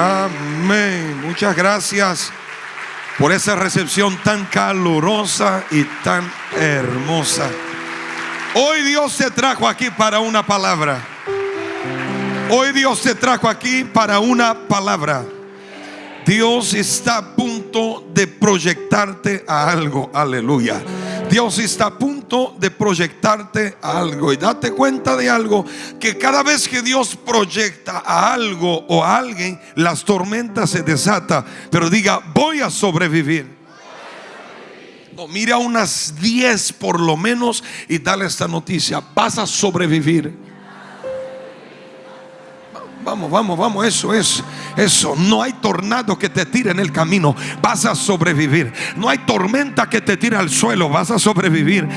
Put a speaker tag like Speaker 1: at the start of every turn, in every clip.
Speaker 1: Amén. Muchas gracias por esa recepción tan calurosa y tan hermosa. Hoy Dios te trajo aquí para una palabra. Hoy Dios te trajo aquí para una palabra. Dios está a punto de proyectarte a algo. Aleluya. Dios está a punto de proyectarte a algo. Y date cuenta de algo, que cada vez que Dios proyecta a algo o a alguien, las tormentas se desatan. Pero diga, voy a sobrevivir. Mira unas 10 por lo menos y dale esta noticia. Vas a sobrevivir. Vamos, vamos, vamos, eso es, eso. No hay tornado que te tire en el camino, vas a sobrevivir. No hay tormenta que te tire al suelo, vas a sobrevivir.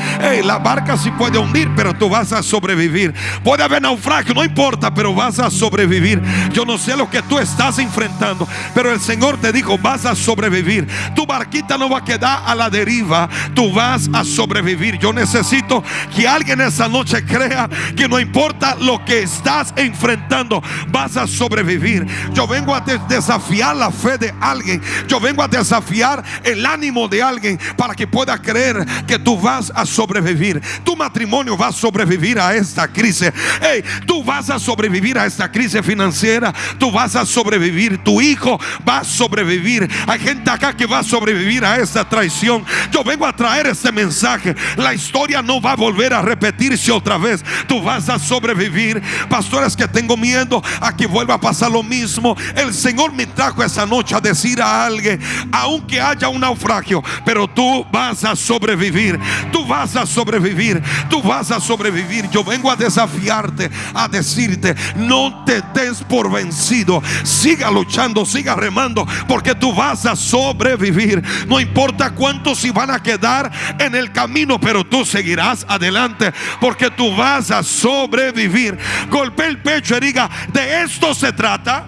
Speaker 1: la barca sí puede hundir, pero tú vas a sobrevivir. Puede haber naufragio, no importa, pero vas a sobrevivir. Yo no sé lo que tú estás enfrentando, pero el Señor te dijo, vas a sobrevivir. Tu barquita no va a quedar a la deriva, tú vas a sobrevivir. Yo necesito que alguien esa noche crea que no importa lo que estás enfrentando, vas a sobrevivir. Yo vengo a desafiar la fe de alguien. Yo vengo a desafiar el ánimo de alguien para que pueda creer que tú vas a sobrevivir. Tu matrimonio va a sobrevivir a esta crisis. Hey, tú vas a sobrevivir a esta crisis financiera. Tú vas a sobrevivir. Tu hijo va a sobrevivir. Hay gente acá que va a sobrevivir a esta traición. Yo vengo a traer este mensaje. La historia no va a volver a repetirse otra vez. Tú vas a sobrevivir. Pastores que tengo miedo a que vuelva a pasar lo mismo. El Señor me trajo esa noche a decir a alguien, aunque haya un naufragio, pero tú vas a sobrevivir. Tú vas a sobrevivir. Tú vas a sobrevivir. Yo vengo a desafiarte, a decirte, no te des por vencido. Siga luchando, siga remando, porque tú vas a sobrevivir. No importa cuántos si van a quedar en el camino, pero tú seguirás adelante, porque tú vas a sobrevivir. Golpe el pecho y diga, de esto se trata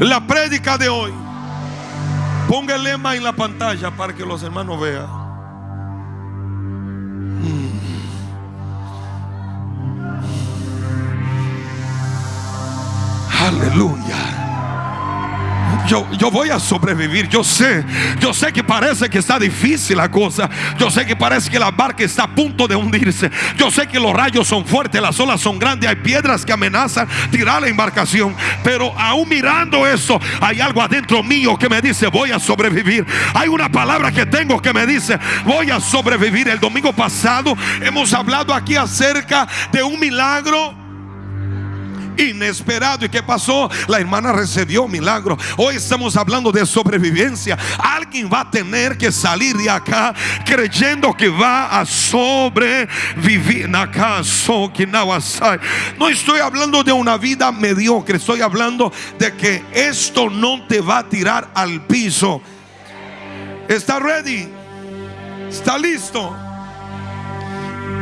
Speaker 1: la prédica de hoy. Ponga el lema en la pantalla para que los hermanos vean. Mm. Aleluya. Yo, yo voy a sobrevivir. Yo sé, yo sé que parece que está difícil la cosa. Yo sé que parece que la barca está a punto de hundirse. Yo sé que los rayos son fuertes, las olas son grandes, hay piedras que amenazan tirar la embarcación. Pero aún mirando eso, hay algo adentro mío que me dice, voy a sobrevivir. Hay una palabra que tengo que me dice, voy a sobrevivir. El domingo pasado hemos hablado aquí acerca de un milagro inesperado. ¿Y qué pasó? La hermana recibió milagro. Hoy estamos hablando de sobrevivencia. Alguien va a tener que salir de acá creyendo que va a sobrevivir. No estoy hablando de una vida mediocre. Estoy hablando de que esto no te va a tirar al piso. ¿Está ready? ¿Está listo?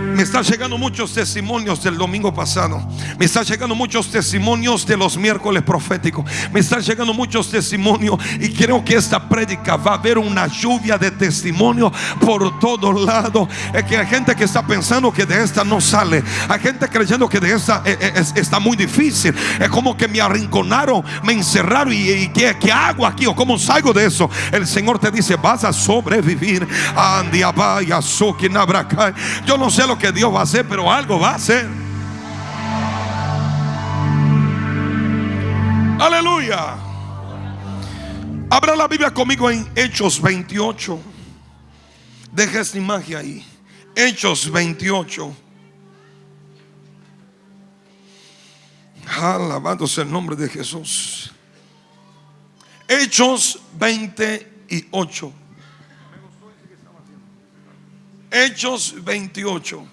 Speaker 1: Me están llegando muchos testimonios del domingo pasado. Me están llegando muchos testimonios de los miércoles proféticos. Me están llegando muchos testimonios y creo que esta prédica va a haber una lluvia de testimonios por todos lados. Es que hay gente que está pensando que de esta no sale. Hay gente creyendo que de esta eh, eh, está muy difícil. Es como que me arrinconaron, me encerraron y, ¿qué, hago aquí o cómo salgo de eso. El Señor te dice, vas a sobrevivir. Yo no sé lo que Dios va a hacer, pero algo va a hacer. Aleluya. Abra la Biblia conmigo en Hechos 28. Deja esta imagen ahí. Hechos 28. Alabándose el nombre de Jesús. Hechos 28. Hechos 28.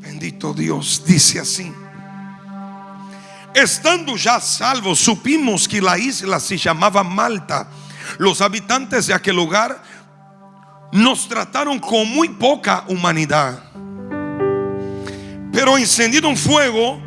Speaker 1: Bendito Dios, dice así. Estando ya salvos, supimos que la isla se llamaba Malta. Los habitantes de aquel lugar nos trataron con muy poca humanidad. Pero encendido un fuego,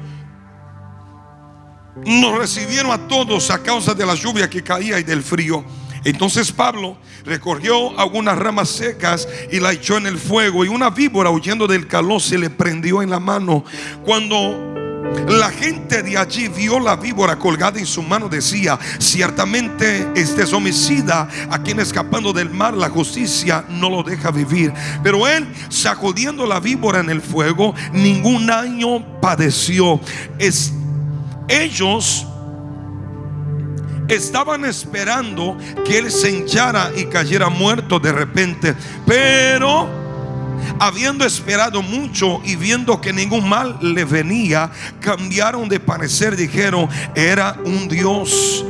Speaker 1: nos recibieron a todos a causa de la lluvia que caía y del frío. Entonces Pablo recogió algunas ramas secas y la echó en el fuego y una víbora huyendo del calor se le prendió en la mano. Cuando la gente de allí vio la víbora colgada en su mano. Decía, ciertamente este es homicida a quien escapando del mar la justicia no lo deja vivir. Pero él, sacudiendo la víbora en el fuego, ningún daño padeció. Es, ellos estaban esperando que él se hinchara y cayera muerto de repente. Pero habiendo esperado mucho y viendo que ningún mal le venía, cambiaron de parecer, dijeron, era un Dios.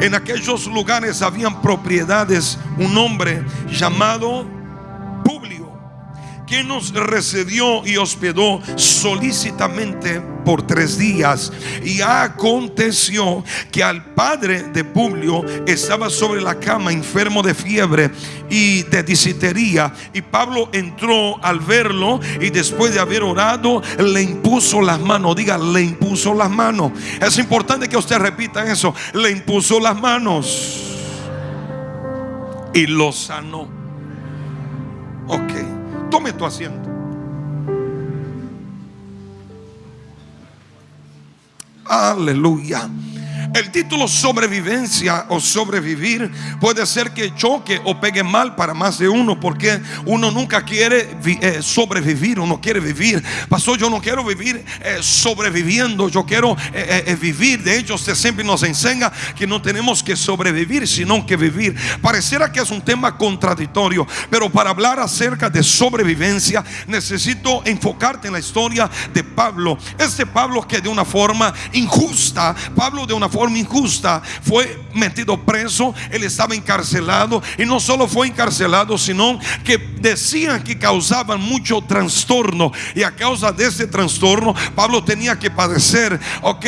Speaker 1: En aquellos lugares habían propiedades, un hombre llamado Publio, que nos recibió y hospedó solícitamente por tres días. Y aconteció que al padre de Publio estaba sobre la cama enfermo de fiebre y de disitería. Y Pablo entró al verlo y después de haber orado le impuso las manos. Diga, le impuso las manos. Es importante que usted repita eso. Le impuso las manos y lo sanó. Ok, tome tu asiento. Aleluya. El título sobrevivencia o sobrevivir puede ser que choque o pegue mal para más de uno porque uno nunca quiere eh, sobrevivir, uno quiere vivir. Pastor, yo no quiero vivir eh, sobreviviendo, yo quiero eh, vivir. De hecho, usted siempre nos enseña que no tenemos que sobrevivir, sino que vivir. Pareciera que es un tema contradictorio, pero para hablar acerca de sobrevivencia necesito enfocarte en la historia de Pablo. Este Pablo que de una forma injusta, Pablo de una forma injusta, fue metido preso, él estaba encarcelado y no solo fue encarcelado, sino que decían que causaban mucho trastorno y a causa de ese trastorno Pablo tenía que padecer, ok,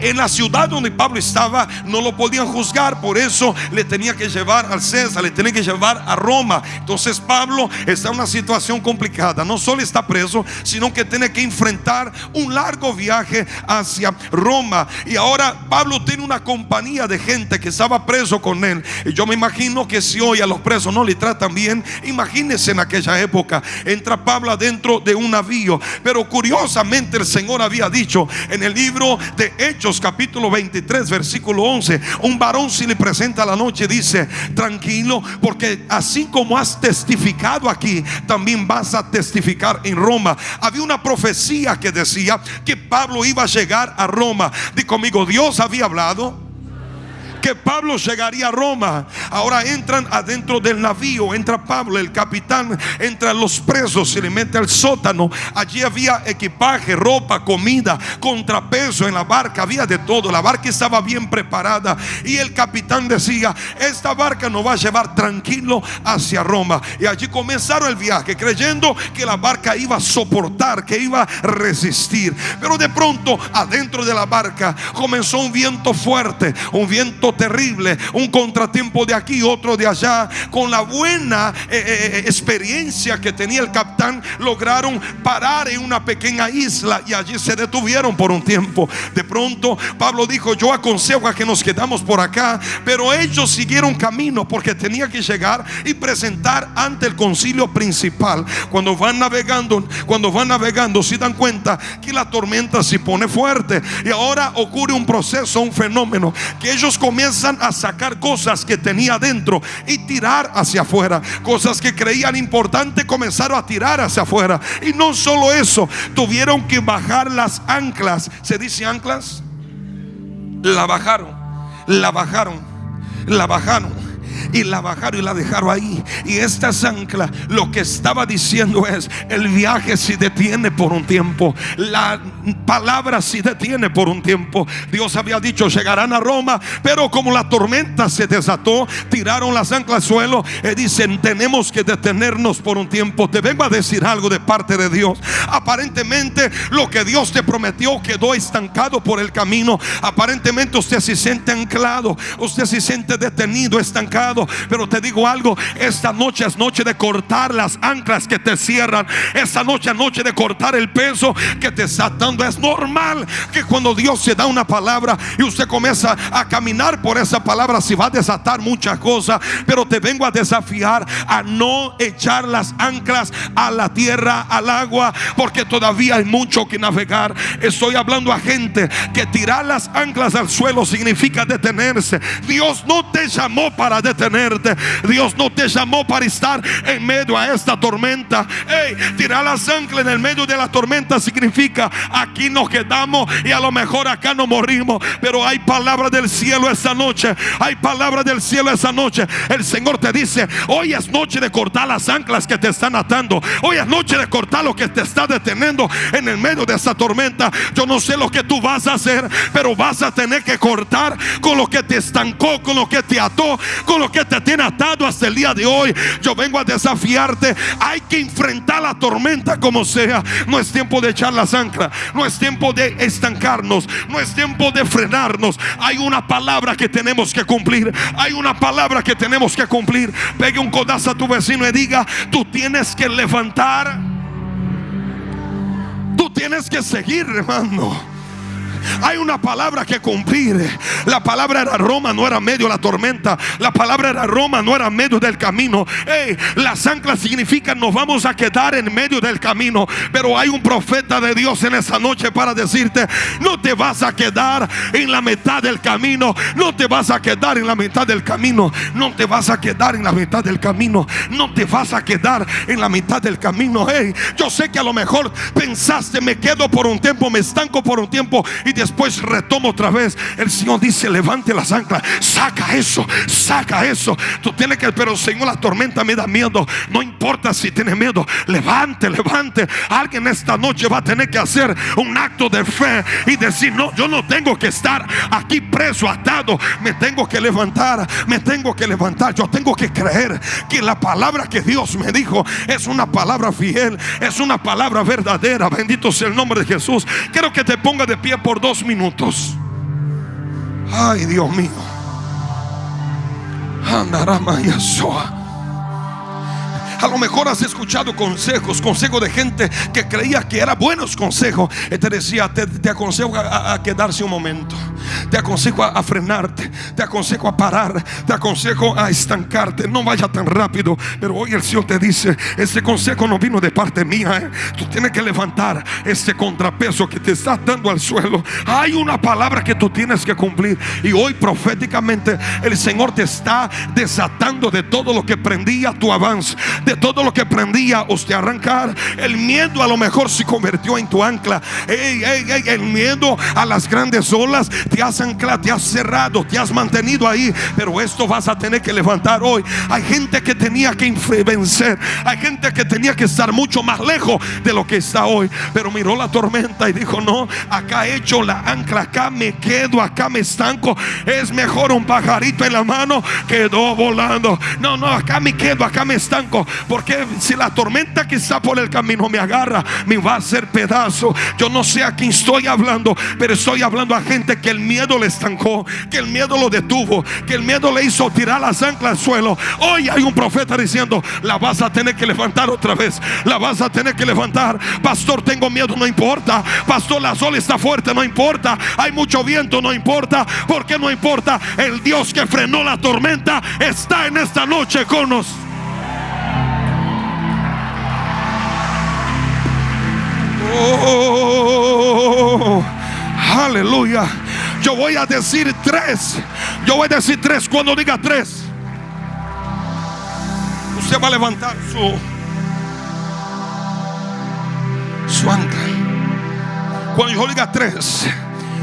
Speaker 1: en la ciudad donde Pablo estaba no lo podían juzgar, por eso le tenía que llevar al César, le tenía que llevar a Roma. Entonces Pablo está en una situación complicada, no solo está preso, sino que tiene que enfrentar un largo viaje hacia Roma y ahora Pablo tiene una compañía de gente que estaba preso con él. Y yo me imagino que si hoy a los presos no le tratan bien, imagínense en aquella época. Entra Pablo adentro de un navío. Pero curiosamente el Señor había dicho en el libro de Hechos capítulo 23 versículo 11. Un varón si le presenta la noche dice, tranquilo, porque así como has testificado aquí, también vas a testificar en Roma. Había una profecía que decía que Pablo iba a llegar a Roma. Di conmigo, Dios había hablado hablado que Pablo llegaría a Roma. Ahora entran adentro del navío, entra Pablo, el capitán, entra los presos, se le mete al sótano. Allí había equipaje, ropa, comida, contrapeso en la barca, había de todo. La barca estaba bien preparada y el capitán decía, esta barca nos va a llevar tranquilo hacia Roma. Y allí comenzaron el viaje, creyendo que la barca iba a soportar, que iba a resistir. Pero de pronto, adentro de la barca, comenzó un viento fuerte, un viento terrible, un contratiempo de aquí, otro de allá. Con la buena eh, eh, eh, experiencia que tenía el capitán, lograron parar en una pequeña isla y allí se detuvieron por un tiempo. De pronto Pablo dijo, yo aconsejo a que nos quedamos por acá, pero ellos siguieron camino porque tenía que llegar y presentar ante el concilio principal. Cuando van navegando, cuando van navegando, se dan cuenta que la tormenta se pone fuerte y ahora ocurre un proceso, un fenómeno que ellos comienzan comienzan a sacar cosas que tenía dentro y tirar hacia afuera. Cosas que creían importante comenzaron a tirar hacia afuera. Y no solo eso, tuvieron que bajar las anclas. ¿Se dice anclas? La bajaron, la bajaron, la bajaron y la bajaron y la dejaron ahí. Y esta ancla lo que estaba diciendo es, el viaje se detiene por un tiempo, la palabra se detiene por un tiempo. Dios había dicho, llegarán a Roma, pero como la tormenta se desató, tiraron las anclas al suelo y dicen, tenemos que detenernos por un tiempo. Te vengo a decir algo de parte de Dios. Aparentemente lo que Dios te prometió quedó estancado por el camino. Aparentemente usted se siente anclado, usted se siente detenido, estancado pero te digo algo, esta noche es noche de cortar las anclas que te cierran. Esta noche es noche de cortar el peso que te está dando. Es normal que cuando Dios se da una palabra y usted comienza a caminar por esa palabra, si va a desatar muchas cosas, pero te vengo a desafiar a no echar las anclas a la tierra, al agua, porque todavía hay mucho que navegar. Estoy hablando a gente que tirar las anclas al suelo significa detenerse. Dios no te llamó para Dios no te llamó para estar en medio a esta tormenta. tirar las anclas en el medio de la tormenta significa aquí nos quedamos y a lo mejor acá no morimos. Pero hay palabra del cielo esta noche. Hay palabra del cielo esta noche. El Señor te dice, hoy es noche de cortar las anclas que te están atando. Hoy es noche de cortar lo que te está deteniendo en el medio de esta tormenta. Yo no sé lo que tú vas a hacer, pero vas a tener que cortar con lo que te estancó, con lo que te ató, con lo que te tiene atado hasta el día de hoy. Yo vengo a desafiarte. Hay que enfrentar la tormenta como sea. No es tiempo de echar las anclas. No es tiempo de estancarnos. No es tiempo de frenarnos. Hay una palabra que tenemos que cumplir. Hay una palabra que tenemos que cumplir. Pegue un codazo a tu vecino y diga, tú tienes que levantar. Tú tienes que seguir, hermano. Hay una palabra que cumplir. La palabra era Roma, no era medio la tormenta. La palabra era Roma, no era medio del camino. Hey, las anclas significan nos vamos a quedar en medio del camino. Pero hay un profeta de Dios en esa noche para decirte, no te vas a quedar en la mitad del camino. No te vas a quedar en la mitad del camino. No te vas a quedar en la mitad del camino. No te vas a quedar en la mitad del camino. Hey, yo sé que a lo mejor pensaste, me quedo por un tiempo, me estanco por un tiempo y después retomo otra vez. El Señor dice, levante las anclas, saca eso, saca eso. Tú tienes que, pero Señor, la tormenta me da miedo. No importa si tiene miedo, levante, levante. Alguien esta noche va a tener que hacer un acto de fe y decir, no, yo no tengo que estar aquí preso, atado. Me tengo que levantar, me tengo que levantar. Yo tengo que creer que la palabra que Dios me dijo es una palabra fiel, es una palabra verdadera. Bendito sea el nombre de Jesús. Quiero que te ponga de pie por dos minutos. Ay, Dios mío. A lo mejor has escuchado consejos, consejos de gente que creía que eran buenos consejos. Y te decía, te, aconsejo a, quedarse un momento. Te aconsejo a, frenarte. Te aconsejo a parar. Te aconsejo a estancarte. No vaya tan rápido. Pero hoy el Señor te dice, este consejo no vino de parte mía. ¿eh? Tú tienes que levantar este contrapeso que te está dando al suelo. Hay una palabra que tú tienes que cumplir. Y hoy proféticamente el Señor te está desatando de todo lo que prendía tu avance de todo lo que prendía usted arrancar. El miedo a lo mejor se convirtió en tu ancla. el miedo a las grandes olas te has anclado, te has cerrado, te has mantenido ahí. Pero esto vas a tener que levantar hoy. Hay gente que tenía que vencer. Hay gente que tenía que estar mucho más lejos de lo que está hoy. Pero miró la tormenta y dijo, no, acá he hecho la ancla, acá me quedo, acá me estanco. Es mejor un pajarito en la mano quedó volando. No, no, acá me quedo, acá me estanco. Porque si la tormenta que está por el camino me agarra, me va a hacer pedazo. Yo no sé a quién estoy hablando, pero estoy hablando a gente que el miedo le estancó, que el miedo lo detuvo, que el miedo le hizo tirar las anclas al suelo. Hoy hay un profeta diciendo, la vas a tener que levantar otra vez. La vas a tener que levantar. Pastor, tengo miedo, no importa. Pastor, la sol está fuerte, no importa. Hay mucho viento, no importa. porque no importa? El Dios que frenó la tormenta está en esta noche con nosotros. Oh, aleluya. Yo voy a decir tres. Yo voy a decir tres. Cuando diga tres, usted va a levantar su, su ancla. Cuando yo diga tres,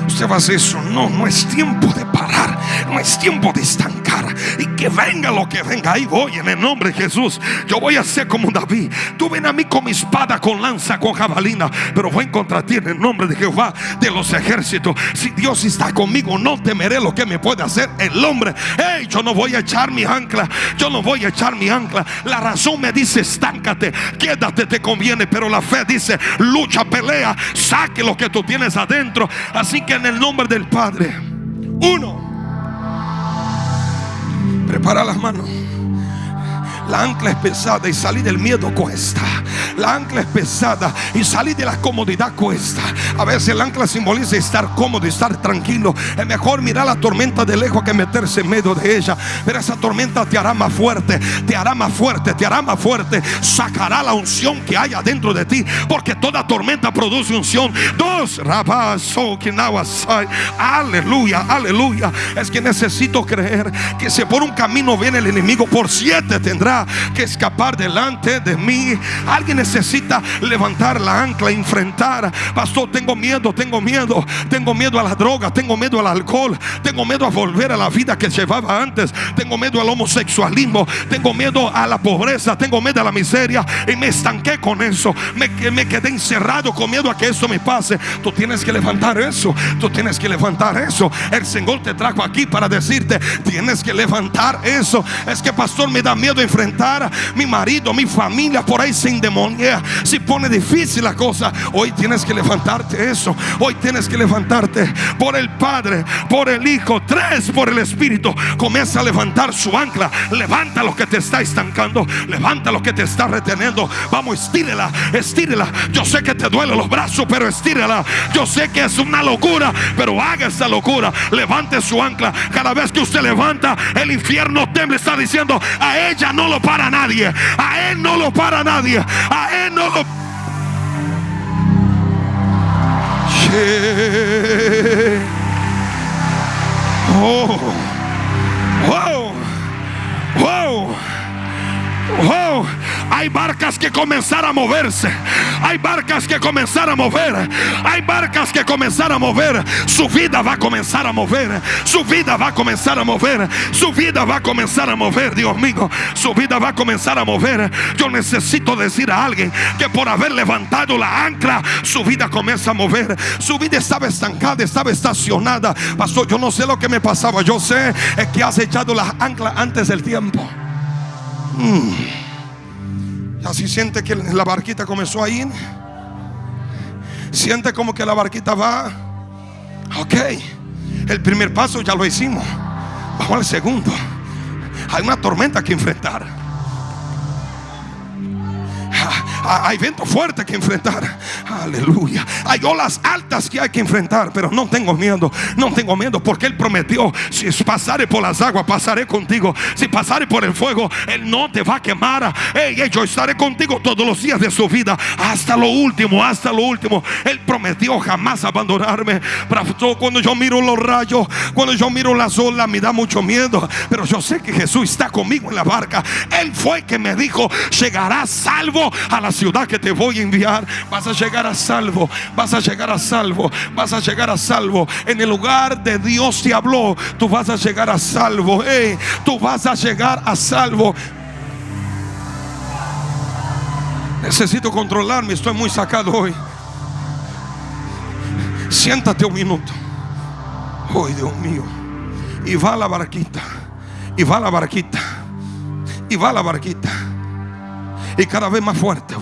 Speaker 1: usted va a hacer eso. No, no es tiempo de parar. No es tiempo de estancar. Y que venga lo que venga. Ahí voy en el nombre de Jesús. Yo voy a ser como David. Tú ven a mí con mi espada, con lanza, con jabalina. Pero voy contra ti en el nombre de Jehová de los ejércitos. Si Dios está conmigo, no temeré lo que me puede hacer el hombre. Hey, yo no voy a echar mi ancla. Yo no voy a echar mi ancla. La razón me dice, estáncate, quédate, te conviene. Pero la fe dice, lucha, pelea, saque lo que tú tienes adentro. Así que en el nombre del Padre. Uno. Prepara las manos. La ancla es pesada y salir del miedo cuesta. La ancla es pesada y salir de la comodidad cuesta. A veces el ancla simboliza estar cómodo, estar tranquilo. Es mejor mirar la tormenta de lejos que meterse en medio de ella. Pero esa tormenta te hará más fuerte, te hará más fuerte, te hará más fuerte. Sacará la unción que hay adentro de ti. Porque toda tormenta produce unción. Dos, aleluya, aleluya. Es que necesito creer que si por un camino viene el enemigo, por siete tendrá que escapar delante de mí. Alguien necesita levantar la ancla, enfrentar. Pastor, tengo miedo, tengo miedo. Tengo miedo a la droga, tengo miedo al alcohol. Tengo miedo a volver a la vida que llevaba antes. Tengo miedo al homosexualismo. Tengo miedo a la pobreza. Tengo miedo a la miseria. Y me estanqué con eso. Me, me quedé encerrado con miedo a que eso me pase. Tú tienes que levantar eso. Tú tienes que levantar eso. El Señor te trajo aquí para decirte, tienes que levantar eso. Es que pastor me da miedo enfrentar mi marido, mi familia por ahí se endemonia. Si pone difícil la cosa, hoy tienes que levantarte eso. Hoy tienes que levantarte por el Padre, por el Hijo, tres por el Espíritu. Comienza a levantar su ancla. Levanta lo que te está estancando. Levanta lo que te está reteniendo. Vamos, estírela, estírela. Yo sé que te duele los brazos, pero estírela. Yo sé que es una locura, pero haga esa locura. Levante su ancla. Cada vez que usted levanta, el infierno tembla. Está diciendo a ella no lo para nadie. A Él no lo para nadie. A Él no lo... Oh. Wow. Wow. Oh, hay barcas que comenzar a moverse. Hay barcas que comenzar a mover. Hay barcas que comenzar a mover. Su vida va a comenzar a mover. Su vida va a comenzar a mover. Su vida va a comenzar a mover, Dios mío. Su vida va a comenzar a mover. Yo necesito decir a alguien que por haber levantado la ancla, su vida comienza a mover. Su vida estaba estancada, estaba estacionada. Pastor, yo no sé lo que me pasaba. Yo sé que has echado la ancla antes del tiempo. Mm. Así siente que la barquita comenzó a ir. Siente como que la barquita va. Ok. El primer paso ya lo hicimos. Vamos al segundo. Hay una tormenta que enfrentar. Hay viento fuerte que enfrentar. Aleluya. Hay olas altas que hay que enfrentar, pero no tengo miedo. No tengo miedo porque Él prometió, si pasare por las aguas, pasaré contigo. Si pasare por el fuego, Él no te va a quemar. yo estaré contigo todos los días de su vida. Hasta lo último, hasta lo último. Él prometió jamás abandonarme. Cuando yo miro los rayos, cuando yo miro las olas, me da mucho miedo. Pero yo sé que Jesús está conmigo en la barca. Él fue que me dijo, llegarás salvo a la ciudad que te voy a enviar, vas a llegar a salvo, vas a llegar a salvo, vas a llegar a salvo. En el lugar de Dios te habló, tú vas a llegar a salvo. tú vas a llegar a salvo. Necesito controlarme, estoy muy sacado hoy. Siéntate un minuto. Hoy, Dios mío. Y va la barquita. Y va la barquita. Y va la barquita y cada vez más fuerte.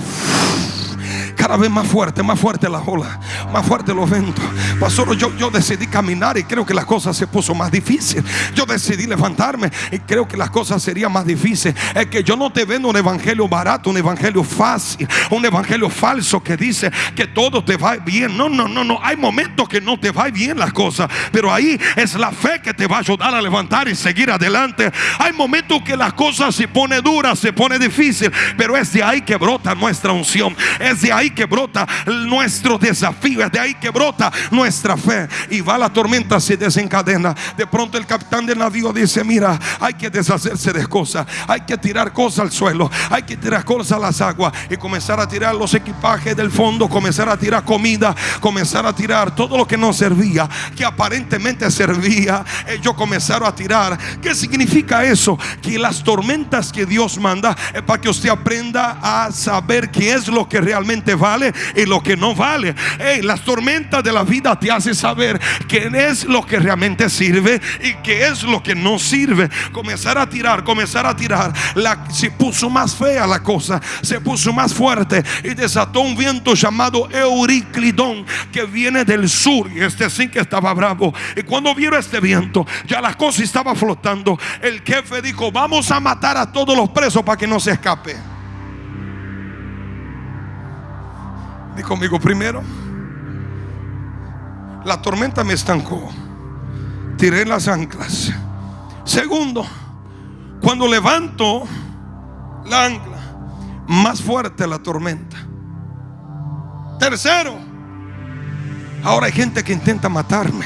Speaker 1: Cada vez más fuerte, más fuerte la ola, más fuerte los ventos. Pastor, yo, yo decidí caminar y creo que las cosas se puso más difícil. Yo decidí levantarme y creo que las cosas serían más difíciles. Es que yo no te vendo un evangelio barato, un evangelio fácil, un evangelio falso que dice que todo te va bien. No, no, no, no. Hay momentos que no te va bien las cosas, pero ahí es la fe que te va a ayudar a levantar y seguir adelante. Hay momentos que las cosas se pone duras, se pone difícil, pero es de ahí que brota nuestra unción. Es de ahí que brota nuestro desafío, es de ahí que brota nuestra fe. Y va la tormenta, se desencadena. De pronto el capitán del navío dice, mira, hay que deshacerse de cosas, hay que tirar cosas al suelo, hay que tirar cosas a las aguas y comenzar a tirar los equipajes del fondo, comenzar a tirar comida, comenzar a tirar todo lo que no servía, que aparentemente servía. Ellos comenzaron a tirar. ¿Qué significa eso? Que las tormentas que Dios manda es para que usted aprenda a saber qué es lo que realmente vale y lo que no vale. Las tormentas de la vida te hacen saber qué es lo que realmente sirve y qué es lo que no sirve. Comenzar a tirar, comenzar a tirar. Se puso más fea la cosa, se puso más fuerte y desató un viento llamado Euriclidón que viene del sur. Y este sí que estaba bravo. Y cuando vieron este viento, ya la cosa estaba flotando. El jefe dijo: Vamos a matar a todos los presos para que no se escape. Di conmigo primero. La tormenta me estancó. Tiré las anclas. Segundo, cuando levanto la ancla, más fuerte la tormenta. Tercero, ahora hay gente que intenta matarme.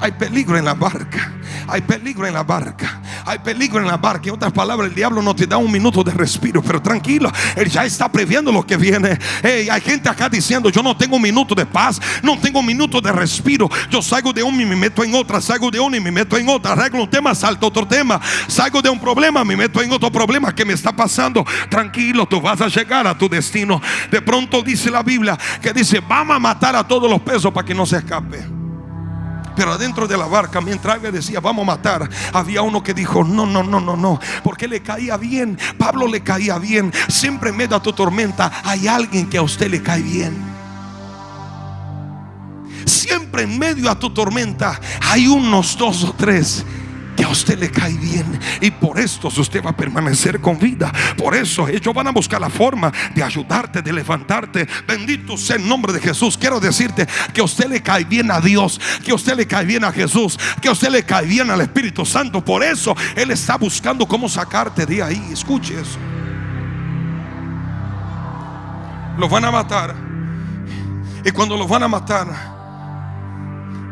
Speaker 1: Hay peligro en la barca. Hay peligro en la barca. Hay peligro en la barca. En otras palabras, el diablo no te da un minuto de respiro. Pero tranquilo, él ya está previendo lo que viene. hay gente acá diciendo: Yo no tengo un minuto de paz. No tengo un minuto de respiro. Yo salgo de un y me meto en otra. Salgo de uno y me meto en otra. Arreglo un tema, salto otro tema. Salgo de un problema, me meto en otro problema que me está pasando. Tranquilo, tú vas a llegar a tu destino. De pronto dice la Biblia que dice: Vamos a matar a todos los pesos para que no se escape. Pero adentro de la barca, mientras le decía, vamos a matar, había uno que dijo, no, no, no, no, no, porque le caía bien. Pablo le caía bien. Siempre en medio de tu tormenta hay alguien que a usted le cae bien. Siempre en medio de tu tormenta hay unos dos o tres que a usted le cae bien y por esto usted va a permanecer con vida. Por eso ellos van a buscar la forma de ayudarte, de levantarte. Bendito sea el nombre de Jesús. Quiero decirte que a usted le cae bien a Dios, que a usted le cae bien a Jesús, que a usted le cae bien al Espíritu Santo. Por eso Él está buscando cómo sacarte de ahí. Escuche eso. Los van a matar. Y cuando los van a matar,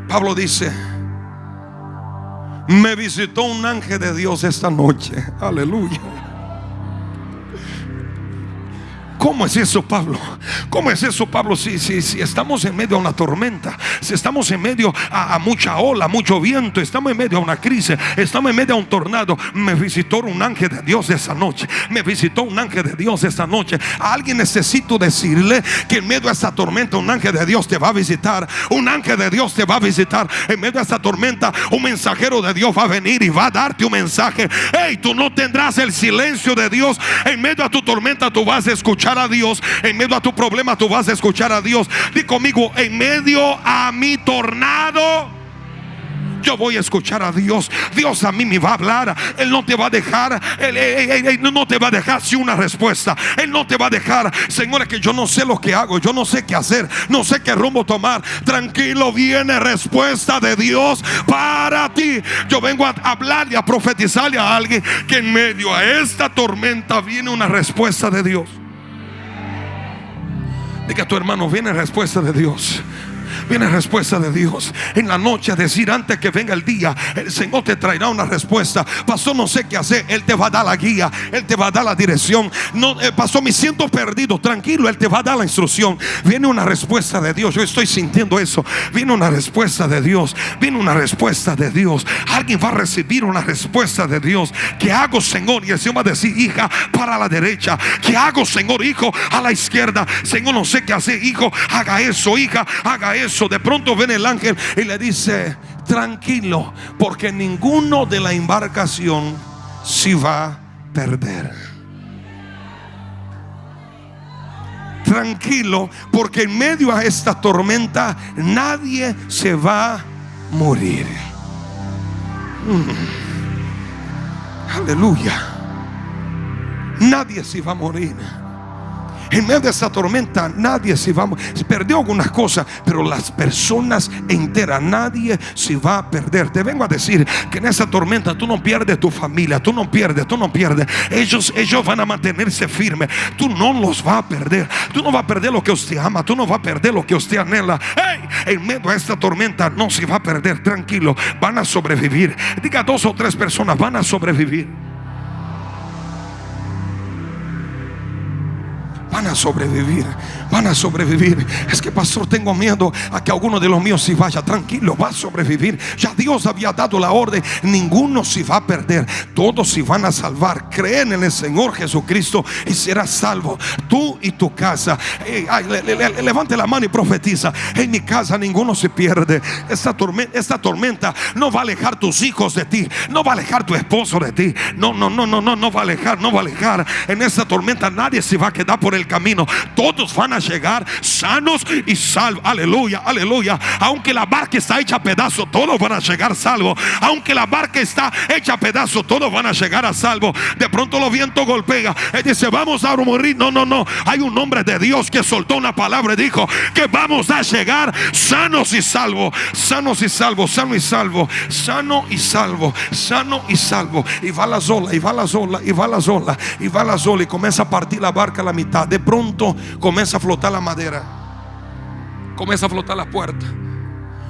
Speaker 1: Pablo dice, me visitó un ángel de Dios esta noche. Aleluya. ¿Cómo es eso, Pablo? ¿Cómo es eso, Pablo? Si, si, si estamos en medio de una tormenta, si estamos en medio a, mucha ola, mucho viento, estamos en medio de una crisis, estamos en medio de un tornado. Me visitó un ángel de Dios esa noche. Me visitó un ángel de Dios esta noche. A alguien necesito decirle que en medio de esta tormenta un ángel de Dios te va a visitar. Un ángel de Dios te va a visitar. En medio de esta tormenta un mensajero de Dios va a venir y va a darte un mensaje. Hey, tú no tendrás el silencio de Dios. En medio de tu tormenta tú vas a escuchar a Dios. En medio a tu problema tú vas a escuchar a Dios. Di conmigo, en medio a mi tornado yo voy a escuchar a Dios. Dios a mí me va a hablar. Él no te va a dejar, él, no te va a dejar sin una respuesta. Él no te va a dejar, Señor, que yo no sé lo que hago, yo no sé qué hacer, no sé qué rumbo tomar. Tranquilo, viene respuesta de Dios para ti. Yo vengo a hablar y a profetizarle a alguien que en medio a esta tormenta viene una respuesta de Dios. Diga a tu hermano, viene respuesta de Dios. Viene respuesta de Dios. En la noche decir antes que venga el día, el Señor te traerá una respuesta. Pastor, no sé qué hacer. Él te va a dar la guía. Él te va a dar la dirección. No, eh, pastor, me siento perdido. Tranquilo, Él te va a dar la instrucción. Viene una respuesta de Dios. Yo estoy sintiendo eso. Viene una respuesta de Dios. Viene una respuesta de Dios. Alguien va a recibir una respuesta de Dios. ¿Qué hago, Señor? Y el Señor va a decir, hija, para la derecha. ¿Qué hago, Señor? Hijo, a la izquierda. Señor, no sé qué hacer. Hijo, haga eso. Hija, haga eso de pronto ven el ángel y le dice, tranquilo, porque ninguno de la embarcación se va a perder. Tranquilo, porque en medio a esta tormenta nadie se va a morir. Mm. Aleluya. Nadie se va a morir. En medio de esa tormenta nadie se va a perdió algunas cosas, pero las personas enteras, nadie se va a perder. Te vengo a decir que en esa tormenta tú no pierdes tu familia, tú no pierdes, tú no pierdes. Ellos, ellos van a mantenerse firmes. Tú no los vas a perder. Tú no vas a perder lo que usted ama, tú no vas a perder lo que usted anhela. en medio de esta tormenta no se va a perder. Tranquilo, van a sobrevivir. Diga dos o tres personas, van a sobrevivir. Van a sobrevivir, van a sobrevivir. Es que pastor, tengo miedo a que alguno de los míos se vaya. Tranquilo, va a sobrevivir. Ya Dios había dado la orden, ninguno se va a perder, todos se van a salvar. Creen en el Señor Jesucristo y serás salvo. Tú y tu casa. levante la mano y profetiza. En mi casa ninguno se pierde. Esta tormenta, esta tormenta no va a alejar tus hijos de ti, no va a alejar tu esposo de ti. No, no, no, no, no, no va a alejar, no va a alejar. En esta tormenta nadie se va a quedar por el camino. Todos van a llegar sanos y salvos. Aleluya, aleluya. Aunque la barca está hecha a pedazo, todos van a llegar salvos. Aunque la barca está hecha a pedazo, todos van a llegar a salvo. De pronto los vientos golpean. Él dice, vamos a morir. No, no, no. Hay un hombre de Dios que soltó una palabra y dijo que vamos a llegar sanos y salvos. Sanos y salvos, sano y salvo. Sano y salvo, sano y salvo. Y va la sola, y va la sola, y va la sola, y va la sola. Y comienza a partir la barca a la mitad. Pronto comienza a flotar la madera. Comienza a flotar la puerta.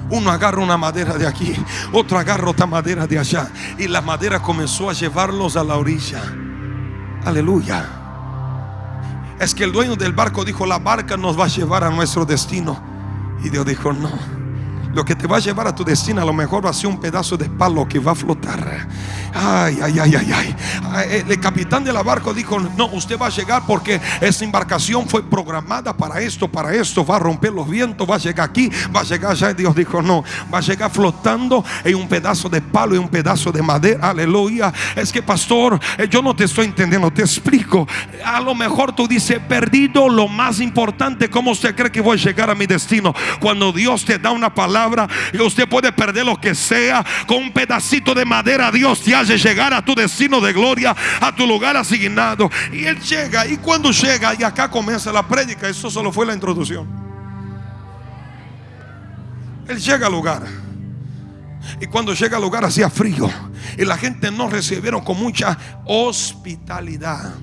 Speaker 1: Uno agarra una madera de aquí, otro agarra otra madera de allá. Y la madera comenzó a llevarlos a la orilla. Aleluya. Es que el dueño del barco dijo, la barca nos va a llevar a nuestro destino. Y Dios dijo, no. Lo que te va a llevar a tu destino a lo mejor va a ser un pedazo de palo que va a flotar. Ay, ay, ay, ay, ay. El capitán de la barco dijo, no, usted va a llegar porque esa embarcación fue programada para esto, para esto. Va a romper los vientos, va a llegar aquí, va a llegar allá. Y Dios dijo, no, va a llegar flotando en un pedazo de palo y un pedazo de madera. Aleluya. Es que, pastor, eh, yo no te estoy entendiendo, te explico. A lo mejor tú dices, perdido lo más importante. ¿Cómo usted cree que voy a llegar a mi destino? Cuando Dios te da una palabra y usted puede perder lo que sea con un pedacito de madera. Dios te hace llegar a tu destino de gloria, a tu lugar asignado. Y Él llega, y cuando llega, y acá comienza la prédica, eso solo fue la introducción. Él llega al lugar. Y cuando llega al lugar hacía frío. Y la gente no recibieron con mucha hospitalidad.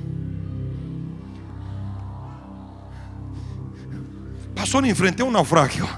Speaker 1: Pasó enfrente a un naufragio.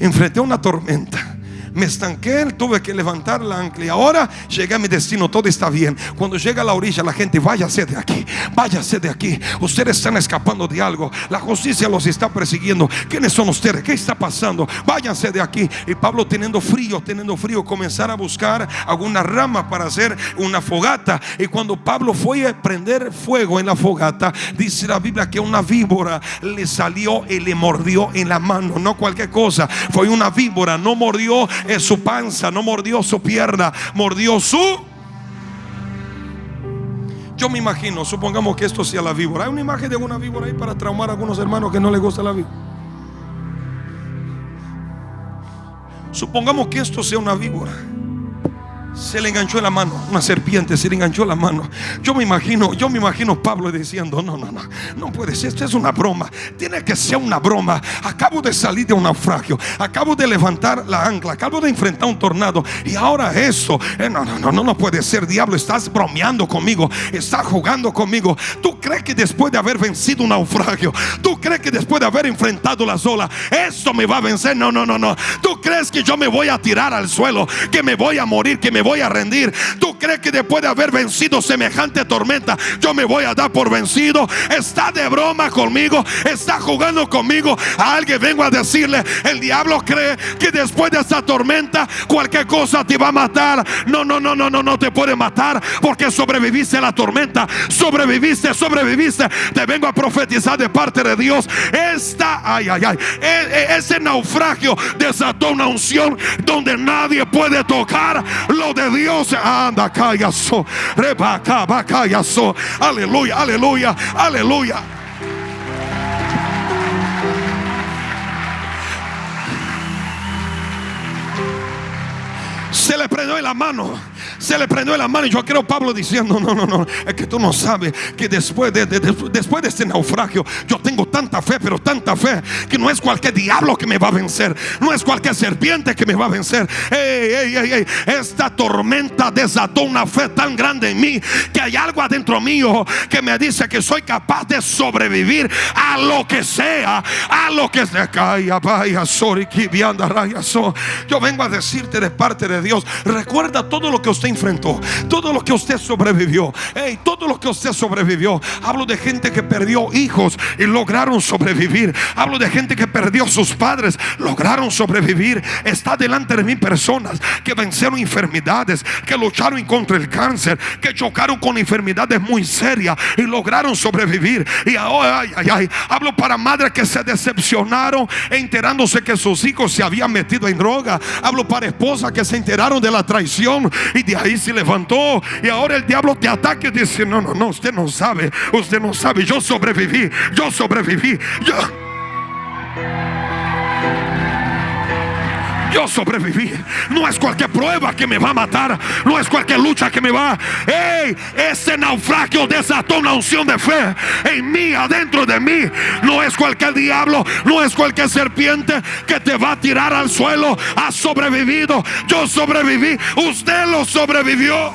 Speaker 1: Enfrenté una tormenta me estanqué, tuve que levantar la ancla y ahora llegué a mi destino, todo está bien. Cuando llega a la orilla, la gente, váyase de aquí, váyase de aquí. Ustedes están escapando de algo, la justicia los está persiguiendo. ¿Quiénes son ustedes? ¿Qué está pasando? Váyanse de aquí. Y Pablo teniendo frío, teniendo frío, comenzar a buscar alguna rama para hacer una fogata. Y cuando Pablo fue a prender fuego en la fogata, dice la Biblia que una víbora le salió y le mordió en la mano, no cualquier cosa, fue una víbora, no mordió en su panza, no mordió su pierna, mordió su... Yo me imagino, supongamos que esto sea la víbora. Hay una imagen de una víbora ahí para traumar a algunos hermanos que no les gusta la víbora. Supongamos que esto sea una víbora se le enganchó en la mano, una serpiente se le enganchó en la mano. Yo me imagino, yo me imagino Pablo diciendo, no, no, no, no puede ser, esto es una broma, tiene que ser una broma. Acabo de salir de un naufragio, acabo de levantar la ancla, acabo de enfrentar un tornado y ahora eso, eh, no, no, no, no, no puede ser, diablo, estás bromeando conmigo, estás jugando conmigo. ¿Tú crees que después de haber vencido un naufragio, tú crees que después de haber enfrentado la olas, esto me va a vencer? No, no, no, no. ¿Tú crees que yo me voy a tirar al suelo, que me voy a morir, que me voy a rendir. ¿Tú crees que después de haber vencido semejante tormenta, yo me voy a dar por vencido? Está de broma conmigo, está jugando conmigo. A alguien vengo a decirle, el diablo cree que después de esta tormenta cualquier cosa te va a matar. No, no, no, no, no, no te puede matar porque sobreviviste a la tormenta, sobreviviste, sobreviviste. Te vengo a profetizar de parte de Dios. Esta, ay, ay, ay, e, e, ese naufragio desató una unción donde nadie puede tocar lo de Dios. Anda, callazo. Rebaca, callazo. Aleluya, aleluya, aleluya. Se le prendió en la mano se le prendió la mano y yo creo Pablo diciendo, no, no, no, es que tú no sabes que después de, después de este naufragio yo tengo tanta fe, pero tanta fe que no es cualquier diablo que me va a vencer, no es cualquier serpiente que me va a vencer. esta tormenta desató una fe tan grande en mí que hay algo adentro mío que me dice que soy capaz de sobrevivir a lo que sea, a lo que sea. Yo vengo a decirte de parte de Dios, recuerda todo lo que usted enfrentó, todo lo que usted sobrevivió, hey, todo lo que usted sobrevivió. Hablo de gente que perdió hijos y lograron sobrevivir. Hablo de gente que perdió sus padres, lograron sobrevivir. Está delante de mí personas que vencieron enfermedades, que lucharon contra el cáncer, que chocaron con enfermedades muy serias y lograron sobrevivir. Y ahora, ay, ay, ay, hablo para madres que se decepcionaron enterándose que sus hijos se habían metido en droga. Hablo para esposas que se enteraron de la traición y de ahí se levantó. Y ahora el diablo te ataca y dice, no, no, no, usted no sabe, usted no sabe, yo sobreviví, yo sobreviví, yo... Yo sobreviví. No es cualquier prueba que me va a matar. No es cualquier lucha que me va. Hey, ese naufragio desató una unción de fe en mí, adentro de mí. No es cualquier diablo. No es cualquier serpiente que te va a tirar al suelo. Ha sobrevivido. Yo sobreviví. Usted lo sobrevivió.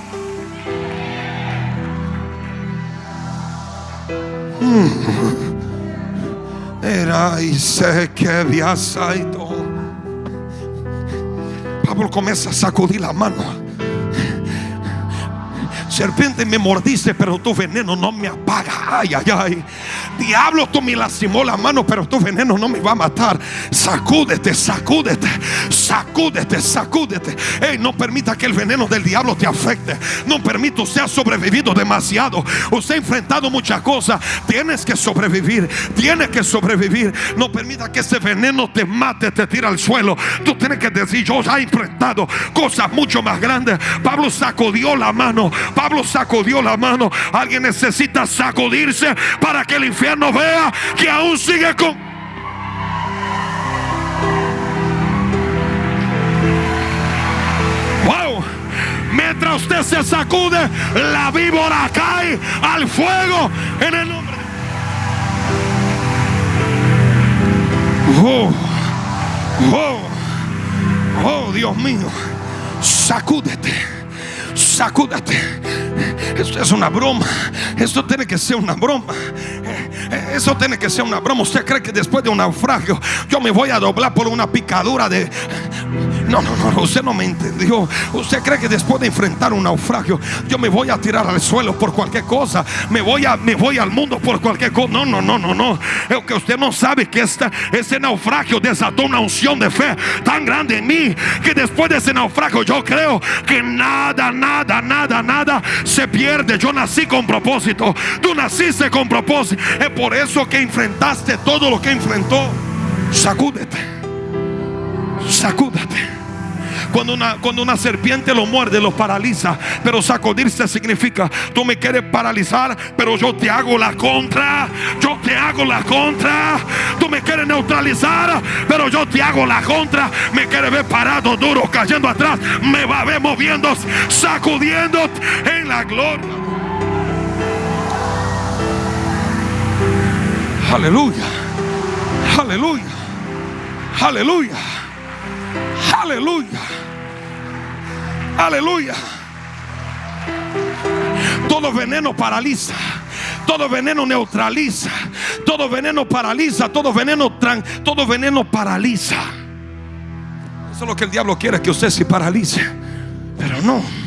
Speaker 1: Hmm. Era y sé que había sido Pablo comienza a sacudir la mano. Serpiente me mordiste, pero tu veneno no me apaga. Ay, ay, ay. Diablo, tú me lastimó la mano, pero tu veneno no me va a matar. Sacúdete, sacúdete, sacúdete, sacúdete. Hey, no permita que el veneno del diablo te afecte. No permita, usted ha sobrevivido demasiado. Usted ha enfrentado muchas cosas. Tienes que sobrevivir. Tienes que sobrevivir. No permita que ese veneno te mate, te tire al suelo. Tú tienes que decir, yo ya he enfrentado cosas mucho más grandes. Pablo sacudió la mano. Pablo sacudió la mano. Alguien necesita sacudirse para que el infierno vea que aún sigue con... Mientras usted se sacude, la víbora cae al fuego en el nombre Oh, oh, oh, Dios mío, sacúdete, sacúdete. Esto es una broma. Esto tiene que ser una broma. Eso tiene que ser una broma. Usted cree que después de un naufragio yo me voy a doblar por una picadura de... No, no, no, usted no me entendió. Usted cree que después de enfrentar un naufragio yo me voy a tirar al suelo por cualquier cosa. Me voy, a, me voy al mundo por cualquier cosa. No, no, no, no, no. Es que usted no sabe que esta, ese naufragio desató una unción de fe tan grande en mí que después de ese naufragio yo creo que nada, nada, nada, nada se pierde. Yo nací con propósito. Tú naciste con propósito. Es por eso que enfrentaste todo lo que enfrentó. Sacúdete. Sacúdate. Cuando una, cuando una serpiente lo muerde, lo paraliza. Pero sacudirse significa, tú me quieres paralizar, pero yo te hago la contra. Yo te hago la contra. Tú me quieres neutralizar, pero yo te hago la contra. Me quieres ver parado, duro, cayendo atrás. Me va a ver moviendo, sacudiendo en la gloria. Aleluya. Aleluya. Aleluya. Aleluya. Aleluya. Todo veneno paraliza. Todo veneno neutraliza. Todo veneno paraliza. Todo veneno, todo veneno paraliza. Eso es lo que el diablo quiere, que usted se paralice. Pero no.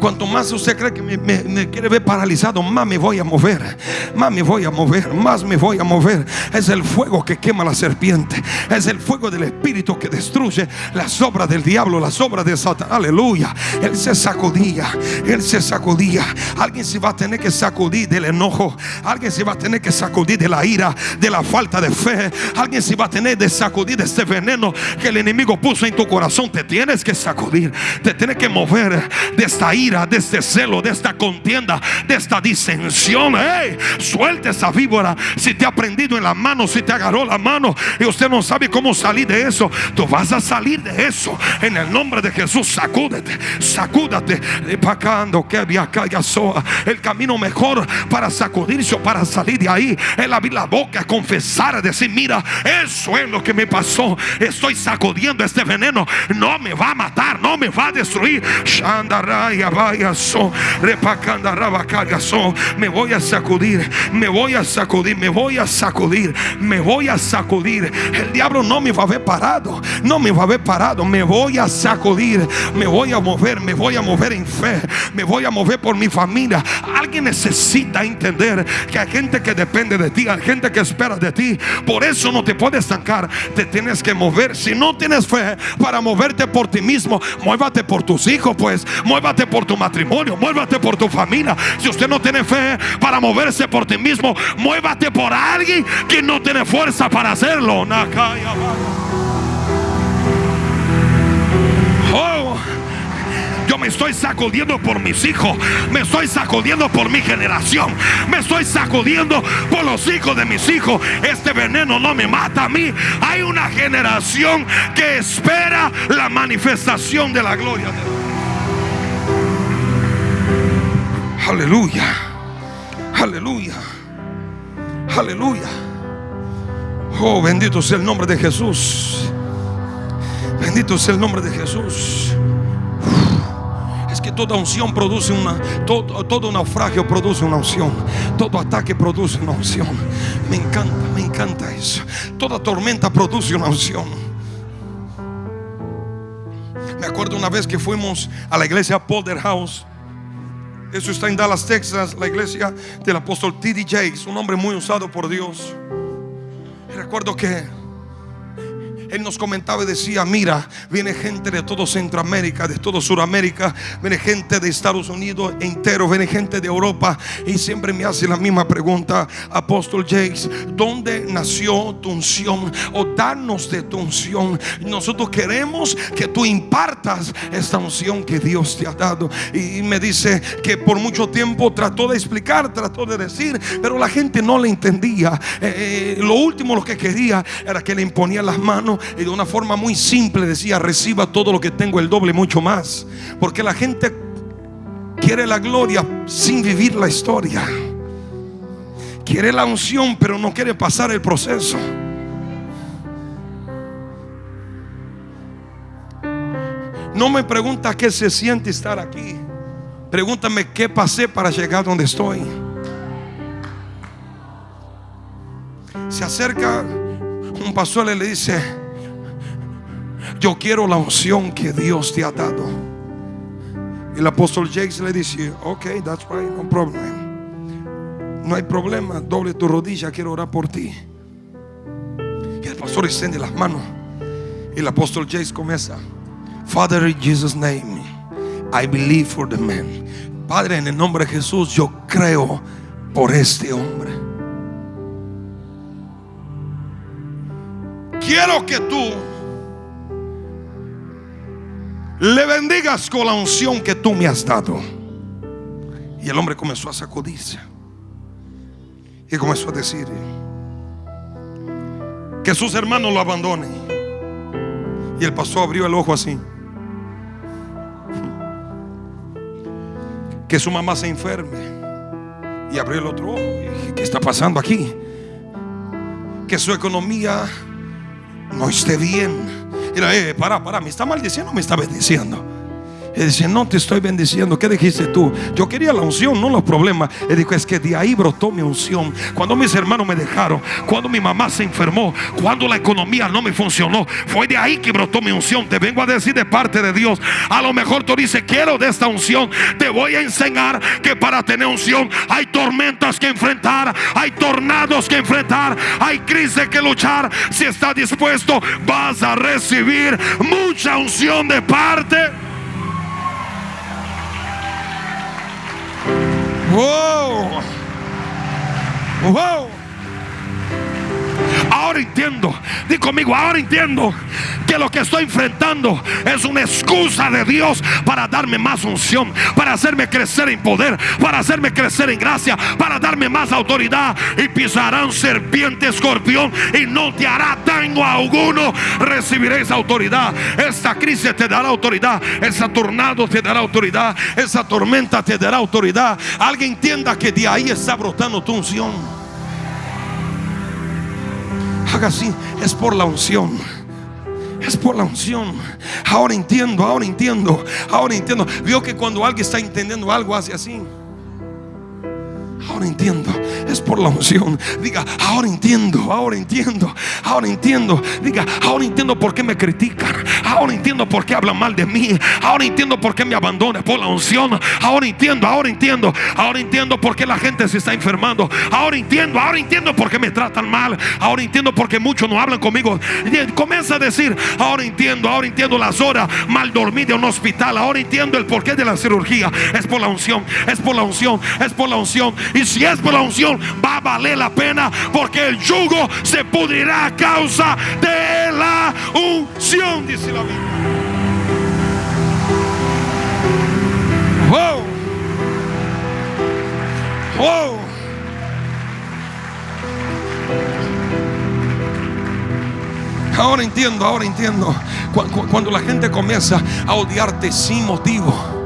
Speaker 1: Cuanto más usted cree que me, quiere ver paralizado, más me voy a mover. Más me voy a mover, más me voy a mover. Es el fuego que quema la serpiente. Es el fuego del Espíritu que destruye las obras del diablo, las obras de Satanás. Aleluya. Él se sacudía. Él se sacudía. Alguien se va a tener que sacudir del enojo. Alguien se va a tener que sacudir de la ira, de la falta de fe. Alguien se va a tener que sacudir de este veneno que el enemigo puso en tu corazón. Te tienes que sacudir. Te tienes que mover de esta ira de este celo, de esta contienda, de esta disensión. Hey, suelte esa víbora. Si te ha prendido en la mano, si te agarró la mano y usted no sabe cómo salir de eso, tú vas a salir de eso en el nombre de Jesús. Sacúdete, sacúdate. El camino mejor para sacudirse o para salir de ahí es abrir la boca, confesar, decir: Mira, eso es lo que me pasó. Estoy sacudiendo este veneno. No me va a matar, no me va a destruir. Shandaraya Me voy a sacudir, me voy a sacudir, me voy a sacudir, me voy a sacudir. El diablo no me va a ver parado, no me va a ver parado. Me voy a sacudir, me voy a mover, me voy a mover en fe, me voy a mover por mi familia. Alguien necesita entender que hay gente que depende de ti, hay gente que espera de ti. Por eso no te puedes estancar, te tienes que mover. Si no tienes fe para moverte por ti mismo, muévate por tus hijos, pues muévate por tu matrimonio, muévate por tu familia. Si usted no tiene fe para moverse por ti mismo, muévate por alguien que no tiene fuerza para hacerlo. Oh, yo me estoy sacudiendo por mis hijos. Me estoy sacudiendo por mi generación. Me estoy sacudiendo por los hijos de mis hijos. Este veneno no me mata a mí. Hay una generación que espera la manifestación de la gloria de Dios. Aleluya. Aleluya. Aleluya. Oh, bendito sea el nombre de Jesús. Bendito sea el nombre de Jesús. Es que toda unción produce una, todo, todo naufragio produce una unción. Todo ataque produce una unción. Me encanta, me encanta eso. Toda tormenta produce una unción. Me acuerdo una vez que fuimos a la iglesia Polder House. Eso está en Dallas, Texas, la iglesia del apóstol T.D. Jakes, un hombre muy usado por Dios. recuerdo que él nos comentaba y decía, mira, viene gente de todo Centroamérica, de todo Sudamérica, viene gente de Estados Unidos entero, viene gente de Europa y siempre me hace la misma pregunta, apóstol Jakes, ¿dónde nació tu unción? O danos de tu unción. Nosotros queremos que tú impartas esta unción que Dios te ha dado. Y me dice que por mucho tiempo trató de explicar, trató de decir, pero la gente no le entendía. Eh, eh, lo último lo que quería era que le imponía las manos y de una forma muy simple decía, reciba todo lo que tengo, el doble, mucho más. Porque la gente quiere la gloria sin vivir la historia. Quiere la unción, pero no quiere pasar el proceso. No me pregunta qué se siente estar aquí. Pregúntame qué pasé para llegar donde estoy. Se acerca un pastor y le dice, yo quiero la unción que Dios te ha dado. El apóstol Jakes le dice, ok, that's right, no problem. No hay problema, doble tu rodilla, quiero orar por ti. Y el pastor extiende las manos. El apóstol Jakes comienza, Father, in Jesus' name, I believe for the man. Padre, en el nombre de Jesús, yo creo por este hombre. Quiero que tú le bendigas con la unción que tú me has dado. Y el hombre comenzó a sacudirse. Y comenzó a decir que sus hermanos lo abandonen. Y el pastor abrió el ojo así. Que su mamá se enferme. Y abrió el otro ojo. Y ¿Qué está pasando aquí? Que su economía no esté bien Mira, eh, para, para, ¿me está maldiciendo o me está bendiciendo? Él dice, no te estoy bendiciendo. ¿Qué dijiste tú? Yo quería la unción, no los problemas. Él dijo, es que de ahí brotó mi unción. Cuando mis hermanos me dejaron, cuando mi mamá se enfermó, cuando la economía no me funcionó, fue de ahí que brotó mi unción. Te vengo a decir de parte de Dios. A lo mejor tú dices, quiero de esta unción. Te voy a enseñar que para tener unción hay tormentas que enfrentar, hay tornados que enfrentar, hay crisis que luchar. Si estás dispuesto, vas a recibir mucha unción de parte. Uou! Uou! Ahora entiendo, di conmigo, ahora entiendo que lo que estoy enfrentando es una excusa de Dios para darme más unción, para hacerme crecer en poder, para hacerme crecer en gracia, para darme más autoridad. Y pisarán serpiente, escorpión y no te hará daño alguno. Recibiréis autoridad. Esta crisis te dará autoridad. Ese tornado te dará autoridad. Esa tormenta te dará autoridad. Alguien entienda que de ahí está brotando tu unción. Haga así, es por la unción. Es por la unción. Ahora entiendo, ahora entiendo, ahora entiendo. Vio que cuando alguien está entendiendo algo hace así. Ahora entiendo, es por la unción. Diga, ahora entiendo, ahora entiendo, ahora entiendo. Diga, ahora entiendo por qué me critican. Ahora entiendo por qué hablan mal de mí. Ahora entiendo por qué me abandonan por la unción. Ahora entiendo, ahora entiendo. Ahora entiendo por qué la gente se está enfermando. Ahora entiendo, ahora entiendo por qué me tratan mal. Ahora entiendo por qué muchos no hablan conmigo. comienza a decir, ahora entiendo, ahora entiendo las horas mal dormidas en un hospital. Ahora entiendo el porqué de la cirugía. Es por la unción, es por la unción, es por la unción. Y si es por la unción, va a valer la pena porque el yugo se pudrirá a causa de la unción, dice la Biblia. Wow. Wow. Ahora entiendo, ahora entiendo. Cuando la gente comienza a odiarte sin motivo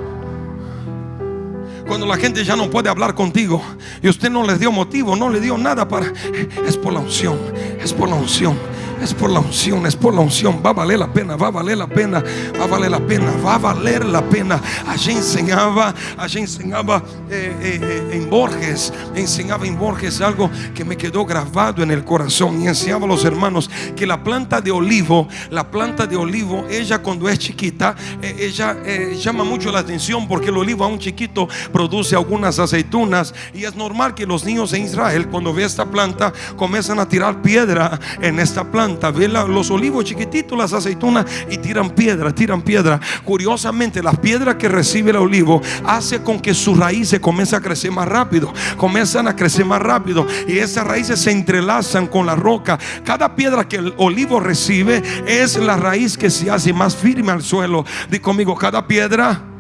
Speaker 1: cuando la gente ya no puede hablar contigo y usted no le dio motivo, no le dio nada para... Es por la unción, es por la unción. Es por la unción, es por la unción. Va a valer la pena, va a valer la pena, va a valer la pena, va a valer la pena. Allí enseñaba, allí enseñaba eh, eh, eh, en Borges, enseñaba en Borges algo que me quedó grabado en el corazón. Y enseñaba a los hermanos que la planta de olivo, la planta de olivo, ella cuando es chiquita, ella llama mucho la atención porque el olivo aún chiquito produce algunas aceitunas. Y es normal que los niños en Israel, cuando ve esta planta, comienzan a tirar piedra en esta planta los olivos chiquititos, las aceitunas y tiran piedra, tiran piedra. Curiosamente, las piedras que recibe el olivo hace con que sus raíces comiencen a crecer más rápido, comienzan a crecer más rápido y esas raíces se entrelazan con la roca. Cada piedra que el olivo recibe es la raíz que se hace más firme al suelo. Di conmigo, cada piedra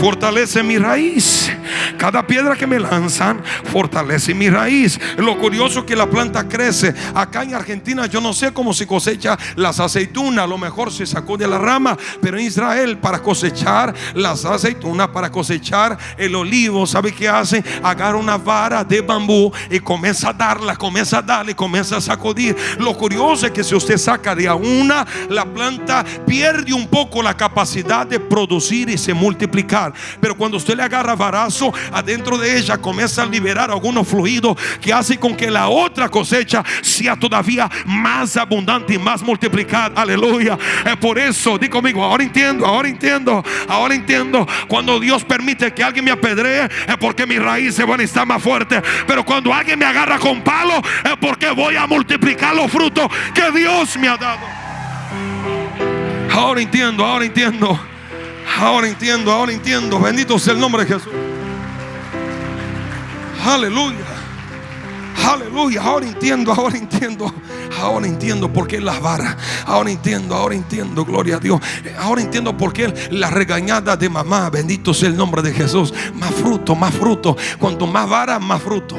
Speaker 1: fortalece mi raíz. Cada piedra que me lanzan fortalece mi raíz. Lo curioso es que la planta crece. Acá en Argentina yo no sé cómo se cosecha las aceitunas. A lo mejor se sacó de la rama. Pero en Israel para cosechar las aceitunas, para cosechar el olivo, ¿sabe qué hace? Agarra una vara de bambú y comienza a darla, comienza a darle, comienza a sacudir. Lo curioso es que si usted saca de a una, la planta pierde un poco la capacidad de producir y se multiplicar. Pero cuando usted le agarra varazo, adentro de ella comienza a liberar algunos fluidos que hace con que la otra cosecha sea todavía más abundante y más multiplicada. Aleluya. Es por eso, di conmigo, ahora entiendo, ahora entiendo, ahora entiendo. Cuando Dios permite que alguien me apedree, es porque mis raíces van a estar más fuertes. Pero cuando alguien me agarra con palo, es porque voy a multiplicar los frutos que Dios me ha dado. Ahora entiendo, ahora entiendo. Ahora entiendo, ahora entiendo. Bendito sea el nombre de Jesús. Aleluya. Aleluya. Ahora entiendo, ahora entiendo. Ahora entiendo por qué las varas. Ahora entiendo, ahora entiendo. Gloria a Dios. Ahora entiendo por qué la regañada de mamá. Bendito sea el nombre de Jesús. Más fruto, más fruto. Cuanto más vara, más fruto.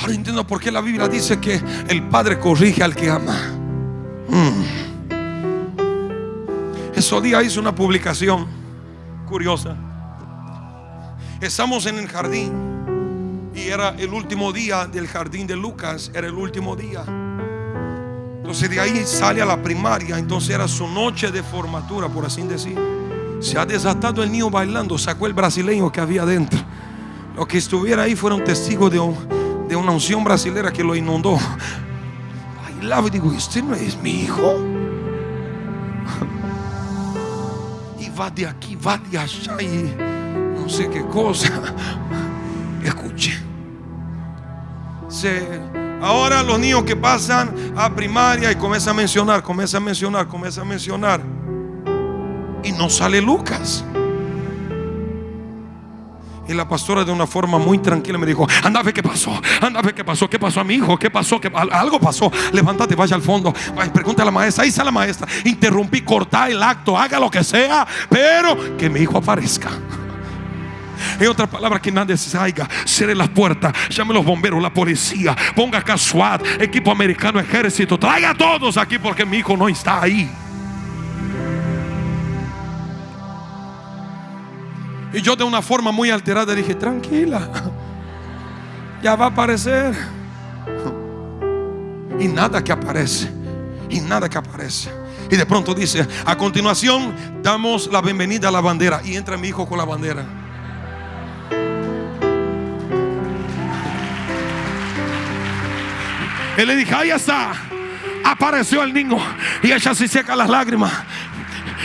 Speaker 1: Ahora entiendo por qué la Biblia dice que el Padre corrige al que ama. Mm. Ese día hice una publicación curiosa. Estamos en el jardín y era el último día del jardín de Lucas, era el último día. Entonces de ahí sale a la primaria, entonces era su noche de formatura, por así decir. Se ha desatado el niño bailando, sacó el brasileño que había dentro. Los que estuviera ahí fueron testigos de, de una unción brasilera que lo inundó. Bailaba y digo, este no es mi hijo. Va de aquí, va de allá y no sé qué cosa. Escuche. ahora los niños que pasan a primaria y comienza a mencionar, comienza a mencionar, comienza a mencionar. Y no sale Lucas. Y la pastora de una forma muy tranquila me dijo, anda a qué pasó, anda a qué pasó, qué pasó a mi hijo, qué pasó, ¿Qué, algo pasó, levántate, vaya al fondo, pregunta a la maestra, ahí está la maestra, interrumpí, corta el acto, haga lo que sea, pero que mi hijo aparezca. En otras palabras, que nadie se salga, cierre las puertas, llame los bomberos, la policía, ponga acá SWAT, equipo americano, ejército, traiga a todos aquí porque mi hijo no está ahí. Y yo de una forma muy alterada dije, tranquila, ya va a aparecer. y nada que aparece. Y nada que aparece. Y de pronto dice, a continuación damos la bienvenida a la bandera. Y entra mi hijo con la bandera. Y le dije, ahí está. Apareció el niño. Y ella se seca las lágrimas.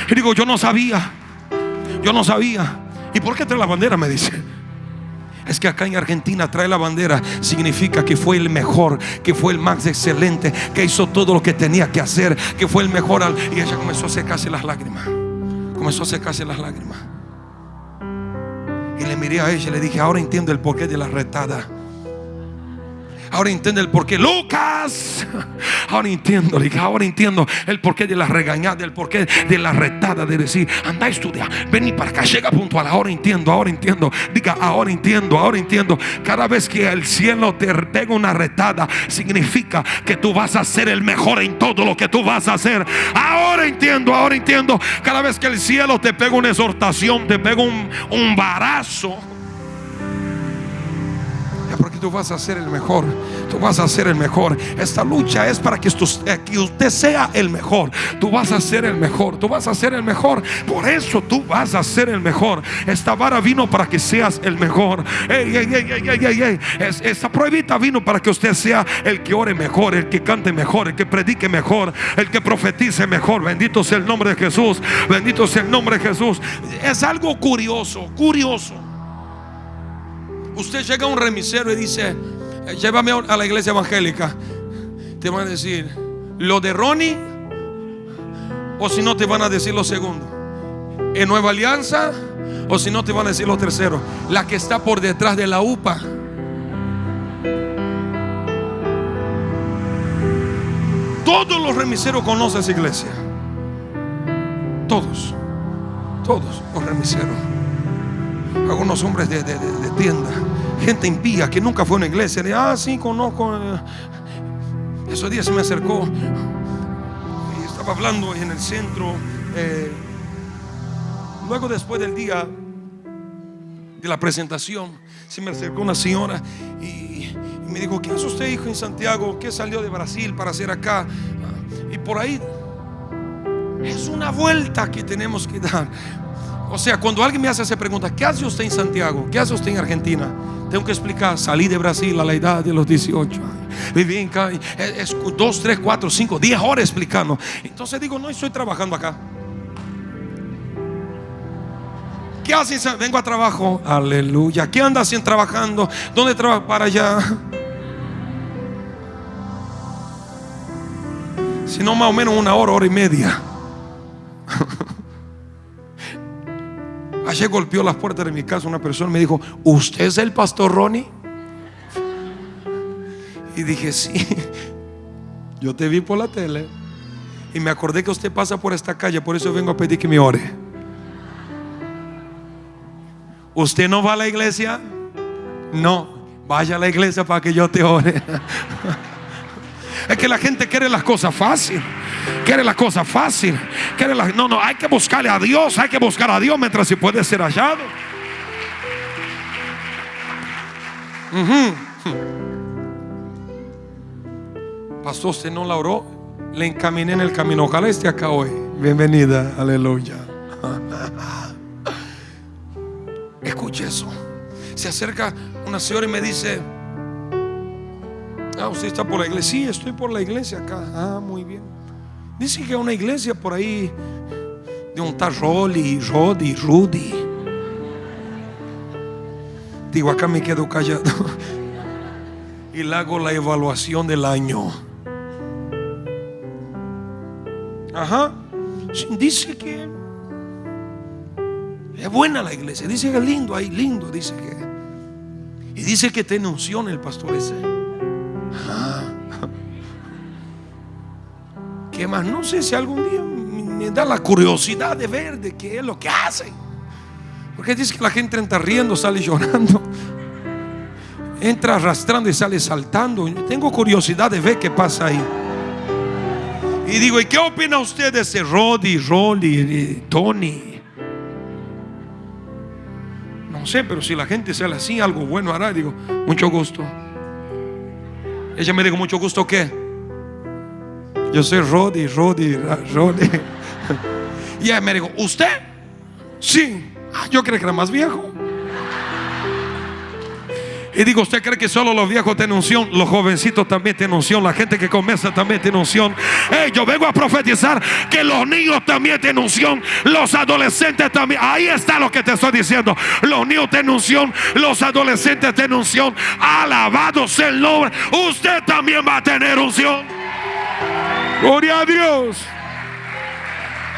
Speaker 1: Y digo, yo no sabía. Yo no sabía. ¿Y por qué trae la bandera? Me dice. Es que acá en Argentina trae la bandera significa que fue el mejor, que fue el más excelente, que hizo todo lo que tenía que hacer, que fue el mejor. Y ella comenzó a secarse las lágrimas. Comenzó a secarse las lágrimas. Y le miré a ella y le dije, ahora entiendo el porqué de la retada. Ahora entiendo el porqué. Lucas. Ahora entiendo, ahora entiendo el porqué de la regañada, el porqué de la retada, de decir, anda a estudiar, vení para acá, llega puntual. Ahora entiendo, ahora entiendo. Diga, ahora entiendo, ahora entiendo. Cada vez que el cielo te pega una retada, significa que tú vas a ser el mejor en todo lo que tú vas a hacer. Ahora entiendo, ahora entiendo. Cada vez que el cielo te pega una exhortación, te pega un, un barazo tú vas a ser el mejor. Tú vas a ser el mejor. Esta lucha es para que, eh, que usted sea el mejor. Tú vas a ser el mejor. Tú vas a ser el mejor. Por eso tú vas a ser el mejor. Esta vara vino para que seas el mejor. esta pruebita vino para que usted sea el que ore mejor, el que cante mejor, el que predique mejor, el que profetice mejor. Bendito sea el nombre de Jesús. Bendito sea el nombre de Jesús. Es algo curioso, curioso. Usted llega a un remisero y dice, llévame a la iglesia evangélica. Te van a decir, lo de Ronnie, o si no te van a decir lo segundo. En Nueva Alianza, o si no te van a decir lo tercero. La que está por detrás de la UPA. Todos los remiseros conocen esa iglesia. Todos. Todos los remiseros algunos hombres de, tienda, gente impía que nunca fue a una iglesia. Le, ah, sí, conozco. Eh". Esos días se me acercó y estaba hablando en el centro. Eh, luego, después del día de la presentación, se me acercó una señora y, me dijo: ¿Qué hace usted, hijo, en Santiago? ¿Qué salió de Brasil para hacer acá? Y por ahí es una vuelta que tenemos que dar. O sea, cuando alguien me hace esa pregunta, ¿qué hace usted en Santiago? ¿Qué hace usted en Argentina? Tengo que explicar, salí de Brasil a la edad de los 18 años. Viví en acá, es 2, 3, 4, 5, 10 horas explicando. Entonces digo, no estoy trabajando acá. ¿Qué hace? Vengo a trabajo. Aleluya. ¿Qué anda haciendo trabajando? ¿Dónde trabaja? Para allá. Si no, más o menos una hora, hora y media. Ayer golpeó las puertas de mi casa una persona y me dijo, ¿usted es el pastor Ronnie? Y dije, sí, yo te vi por la tele y me acordé que usted pasa por esta calle, por eso vengo a pedir que me ore. ¿Usted no va a la iglesia? No, vaya a la iglesia para que yo te ore. Es que la gente quiere las cosas fácil. Quiere las cosas fácil. Quiere no, no, hay que buscarle a Dios. Hay que buscar a Dios mientras se puede ser hallado. Pastor, usted no la oró. Le encaminé en el camino. Ojalá esté acá hoy. Bienvenida. Aleluya. Escuche eso. Se acerca una señora y me dice, Ah, usted está por la iglesia. Sí, estoy por la iglesia acá. Ah, muy bien. Dice que una iglesia por ahí de un tal Rolly, Rodi, Rudy. Digo, acá me quedo callado. y le hago la evaluación del año. Ajá. Dice que es buena la iglesia. Dice que es lindo ahí, lindo. Dice que. Y dice que tiene unción el pastor ese. ¿Qué más? No sé si algún día me da la curiosidad de ver de qué es lo que hacen. Porque dice que la gente entra riendo, sale llorando. Entra arrastrando y sale saltando. tengo curiosidad de ver qué pasa ahí. Y digo, ¿y qué opina usted de ese Roddy, Rolly, Tony? No sé, pero si la gente sale así, algo bueno hará. Digo, mucho gusto. Ella me dijo, mucho gusto, ¿qué? Yo soy Rodi, Rodi, Rodi. Y ella me dijo, ¿usted? Sí. Ah, yo creí que era más viejo. Y digo, ¿usted cree que solo los viejos tienen unción? Los jovencitos también tienen unción. La gente que comienza también tiene unción. yo vengo a profetizar que los niños también tienen unción. Los adolescentes también. Ahí está lo que te estoy diciendo. Los niños tienen unción. Los adolescentes tienen unción. Alabado sea el nombre. Usted también va a tener unción. Gloria a Dios.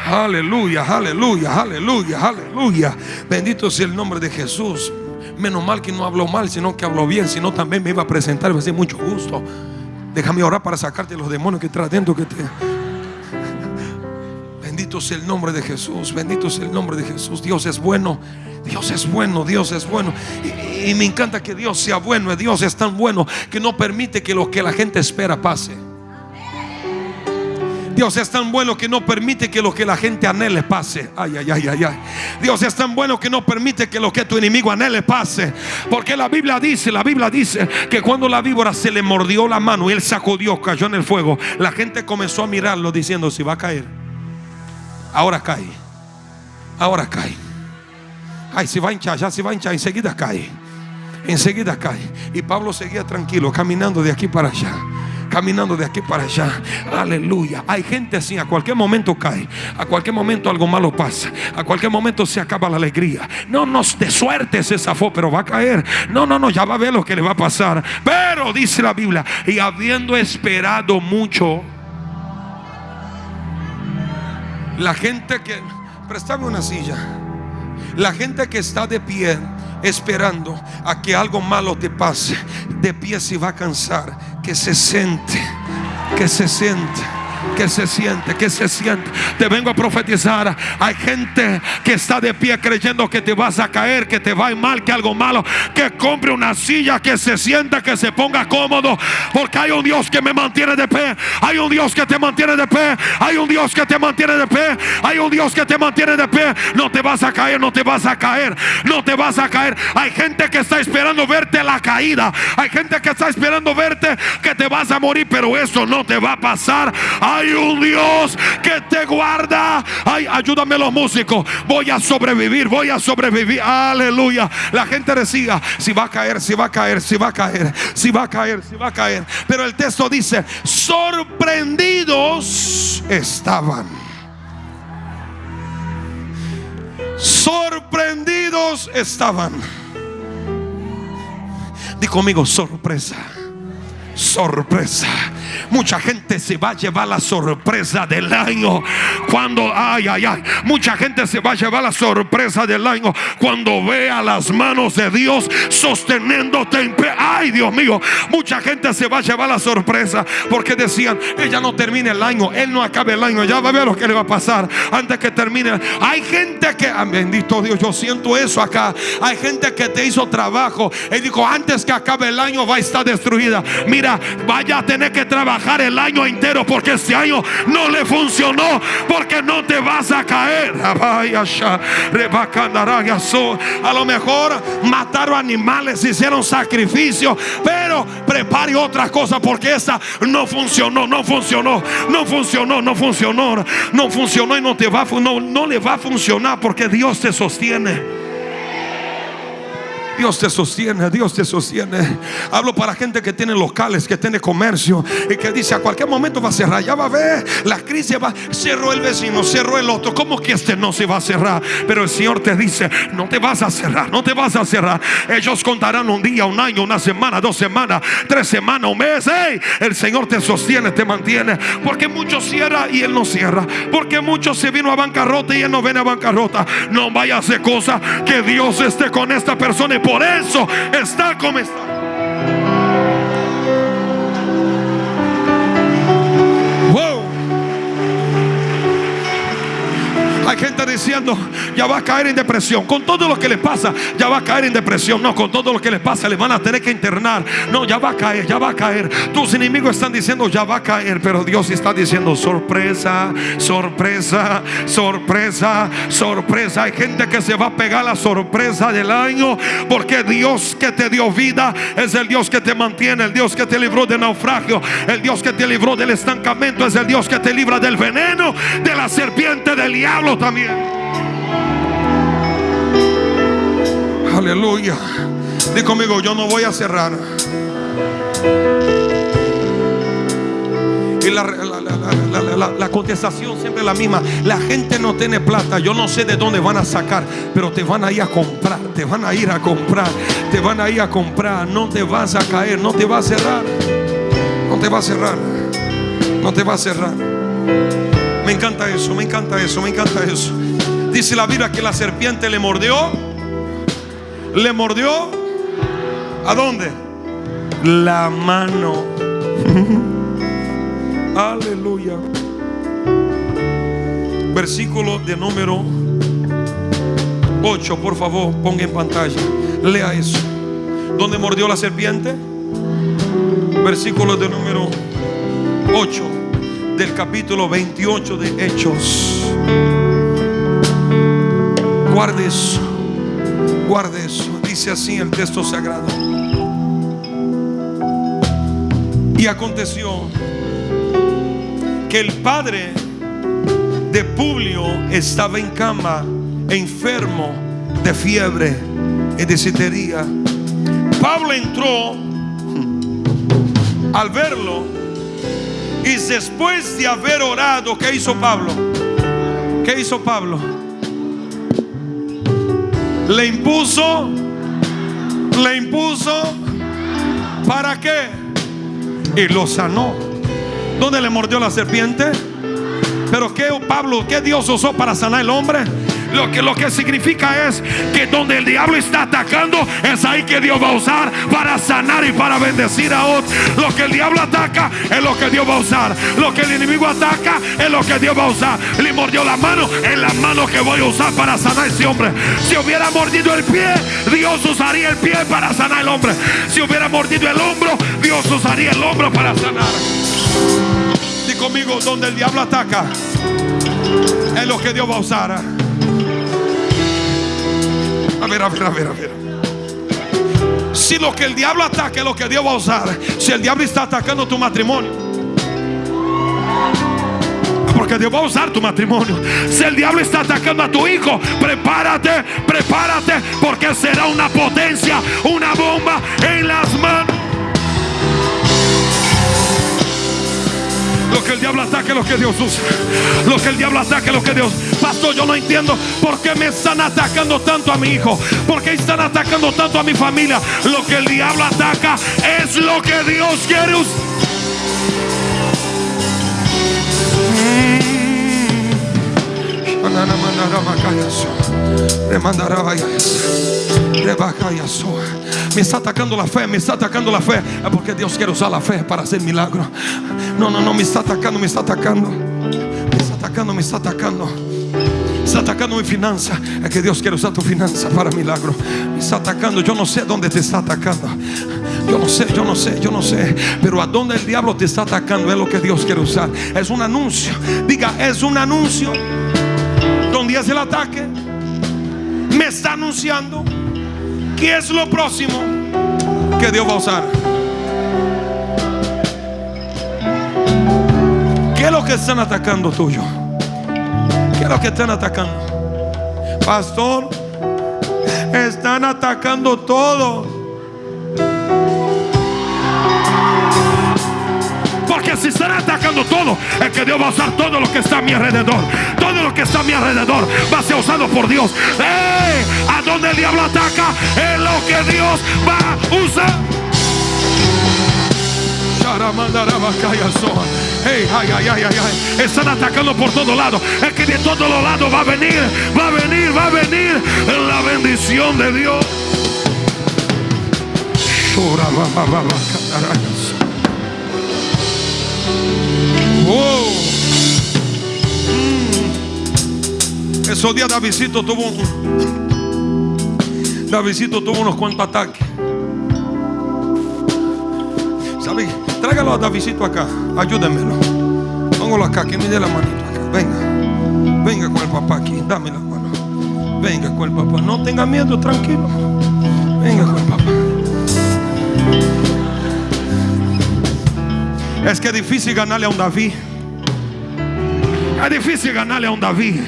Speaker 1: Aleluya, aleluya, aleluya, aleluya. Bendito sea el nombre de Jesús. Menos mal que no habló mal, sino que habló bien. Si no, también me iba a presentar. Me a mucho gusto. Déjame orar para sacarte los demonios que traes dentro que te. Bendito sea el nombre de Jesús. Bendito sea el nombre de Jesús. Dios es bueno. Dios es bueno, Dios es bueno. Y, y, me encanta que Dios sea bueno. Dios es tan bueno que no permite que lo que la gente espera pase. Dios es tan bueno que no permite que lo que la gente anhele pase. Ay, ay, ay, ay, ay. Dios es tan bueno que no permite que lo que tu enemigo anhele pase. Porque la Biblia dice, la Biblia dice que cuando la víbora se le mordió la mano y él sacudió, cayó en el fuego, la gente comenzó a mirarlo diciendo, si va a caer. Ahora cae. Ahora cae. Ay, si va a hinchar, ya se va a hinchar, enseguida cae. Enseguida cae. Y Pablo seguía tranquilo, caminando de aquí para allá caminando de aquí para allá. Aleluya. Hay gente así, a cualquier momento cae, a cualquier momento algo malo pasa, a cualquier momento se acaba la alegría. No nos de suerte ese zafó, pero va a caer. No, no, no, ya va a ver lo que le va a pasar. Pero dice la Biblia, y habiendo esperado mucho, la gente que, préstame una silla, la gente que está de pie esperando a que algo malo te pase, de pie se va a cansar, que se siente, que se siente que se siente, que se siente. Te vengo a profetizar. Hay gente que está de pie creyendo que te vas a caer, que te va a ir mal, que algo malo. Que compre una silla, que se sienta, que se ponga cómodo. Porque hay un Dios que me mantiene de pie. Hay un Dios que te mantiene de pie. Hay un Dios que te mantiene de pie. Hay un Dios que te mantiene de pie. No te vas a caer, no te vas a caer. No te vas a caer. Hay gente que está esperando verte la caída. Hay gente que está esperando verte que te vas a morir. Pero eso no te va a pasar. Un Dios que te guarda. Ay, ayúdame los músicos. Voy a sobrevivir, voy a sobrevivir. Aleluya. La gente decía, si va a caer, si va a caer, si va a caer, si va a caer, si va a caer. Pero el texto dice, sorprendidos estaban. Sorprendidos estaban. Di conmigo, sorpresa. Sorpresa Mucha gente se va a llevar la sorpresa del año. Cuando, ay, ay, ay. Mucha gente se va a llevar la sorpresa del año cuando vea las manos de Dios sosteniéndote en pie. Ay, Dios mío. Mucha gente se va a llevar la sorpresa porque decían, ella no termine el año, él no acabe el año. Ya va a ver lo que le va a pasar antes que termine. Hay gente que, ah, bendito Dios, yo siento eso acá. Hay gente que te hizo trabajo y dijo, antes que acabe el año va a estar destruida. Mira, vaya a tener que trabajar el año entero porque este año no le funcionó porque no te vas a caer. A lo mejor mataron animales, hicieron sacrificio, pero prepare otra cosa porque esa no funcionó, no funcionó, no funcionó, no funcionó, no funcionó y no te va, no, no le va a funcionar porque Dios te sostiene. Dios te sostiene, Dios te sostiene. Hablo para gente que tiene locales, que tiene comercio y que dice a cualquier momento va a cerrar. Ya va a ver, la crisis va. Cerró el vecino, cerró el otro. ¿Cómo que este no se va a cerrar? Pero el Señor te dice: No te vas a cerrar, no te vas a cerrar. Ellos contarán un día, un año, una semana, dos semanas, tres semanas, un mes. el Señor te sostiene, te mantiene. Porque muchos cierra y Él no cierra. Porque muchos se vino a bancarrota y Él no viene a bancarrota. No vaya a hacer cosa que Dios esté con esta persona y por eso está como está. Hay gente diciendo, ya va a caer en depresión. Con todo lo que le pasa, ya va a caer en depresión. No, con todo lo que le pasa, le van a tener que internar. No, ya va a caer, ya va a caer. Tus enemigos están diciendo, ya va a caer. Pero Dios está diciendo, sorpresa, sorpresa, sorpresa, sorpresa. Hay gente que se va a pegar la sorpresa del año. Porque Dios que te dio vida es el Dios que te mantiene, el Dios que te libró de naufragio, el Dios que te libró del estancamiento, es el Dios que te libra del veneno, de la serpiente, del diablo también. Aleluya. Di conmigo, yo no voy a cerrar. Y la, contestación siempre es la misma. La gente no tiene plata. Yo no sé de dónde van a sacar, pero te van a ir a comprar. Te van a ir a comprar. Te van a ir a comprar. No te vas a caer. No te va a cerrar. No te va a cerrar. No te va a cerrar. Me encanta eso. Me encanta eso. Me encanta eso. Dice la Biblia que la serpiente le mordió. Le mordió. ¿A dónde? La mano. Aleluya. Versículo de número 8, por favor, ponga en pantalla. Lea eso. ¿Dónde mordió la serpiente? Versículo de número 8 del capítulo 28 de Hechos. Guarde eso. Guarde eso. Dice así el texto sagrado. Y aconteció que el padre de Publio estaba en cama, enfermo de fiebre y de citería. Pablo entró al verlo y después de haber orado, ¿qué hizo Pablo? ¿Qué hizo Pablo? Le impuso, le impuso, ¿para qué? Y lo sanó. ¿Dónde le mordió la serpiente? Pero ¿qué Pablo, qué Dios usó para sanar el hombre? Lo que, lo que significa es que donde el diablo está atacando, es ahí que Dios va a usar para sanar y para bendecir a otros. Lo que el diablo ataca es lo que Dios va a usar. Lo que el enemigo ataca es lo que Dios va a usar. Le mordió la mano, es la mano que voy a usar para sanar a ese hombre. Si hubiera mordido el pie, Dios usaría el pie para sanar el hombre. Si hubiera mordido el hombro, Dios usaría el hombro para sanar. Di conmigo, donde el diablo ataca, es lo que Dios va a usar. A ver, a ver, a ver, a ver. Si lo que el diablo ataca es lo que Dios va a usar, si el diablo está atacando tu matrimonio, porque Dios va a usar tu matrimonio. Si el diablo está atacando a tu hijo, prepárate, prepárate, porque será una potencia, una bomba en las manos. Lo que el diablo ataque, lo que Dios usa. Lo que el diablo ataque, lo que Dios. Pastor, yo no entiendo por qué me están atacando tanto a mi hijo. Por qué están atacando tanto a mi familia. Lo que el diablo ataca es lo que Dios quiere usar. Me está atacando la fe, me está atacando la fe. Es porque Dios quiere usar la fe para hacer milagro. No, no, no, me está atacando, me está atacando. Me está atacando, me está atacando. Me está atacando mi finanza. Es que Dios quiere usar tu finanza para milagro. Me está atacando. Yo no sé dónde te está atacando. Yo no sé, yo no sé, yo no sé. Pero a dónde el diablo te está atacando es lo que Dios quiere usar. Es un anuncio. Diga, es un anuncio. Donde es el ataque. Me está anunciando. ¿Qué es lo próximo que Dios va a usar? ¿Qué es lo que están atacando tuyo? ¿Qué es lo que están atacando? Pastor, están atacando todo. Porque si están atacando todo, es que Dios va a usar todo lo que está a mi alrededor. Todo lo que está a mi alrededor va a ser usado por Dios. A donde el diablo ataca, es lo que Dios va a usar. Hey, ay, ay, ay, ay, Están atacando por todos lados. Es que de todos los lados va a venir, va a venir, va a venir la bendición de Dios. Esos días Davidito tuvo un, Davidito tuvo unos cuantos ataques. ¿Sabe? Tráigalo a Davidito acá. Ayúdenmelo. Póngalo acá, que me dé la manito acá. Venga. Venga con el papá aquí. Dame la mano. Venga con el papá. No tenga miedo, tranquilo. Venga con el papá. Es que es difícil ganarle a un David. Es difícil ganarle a un David.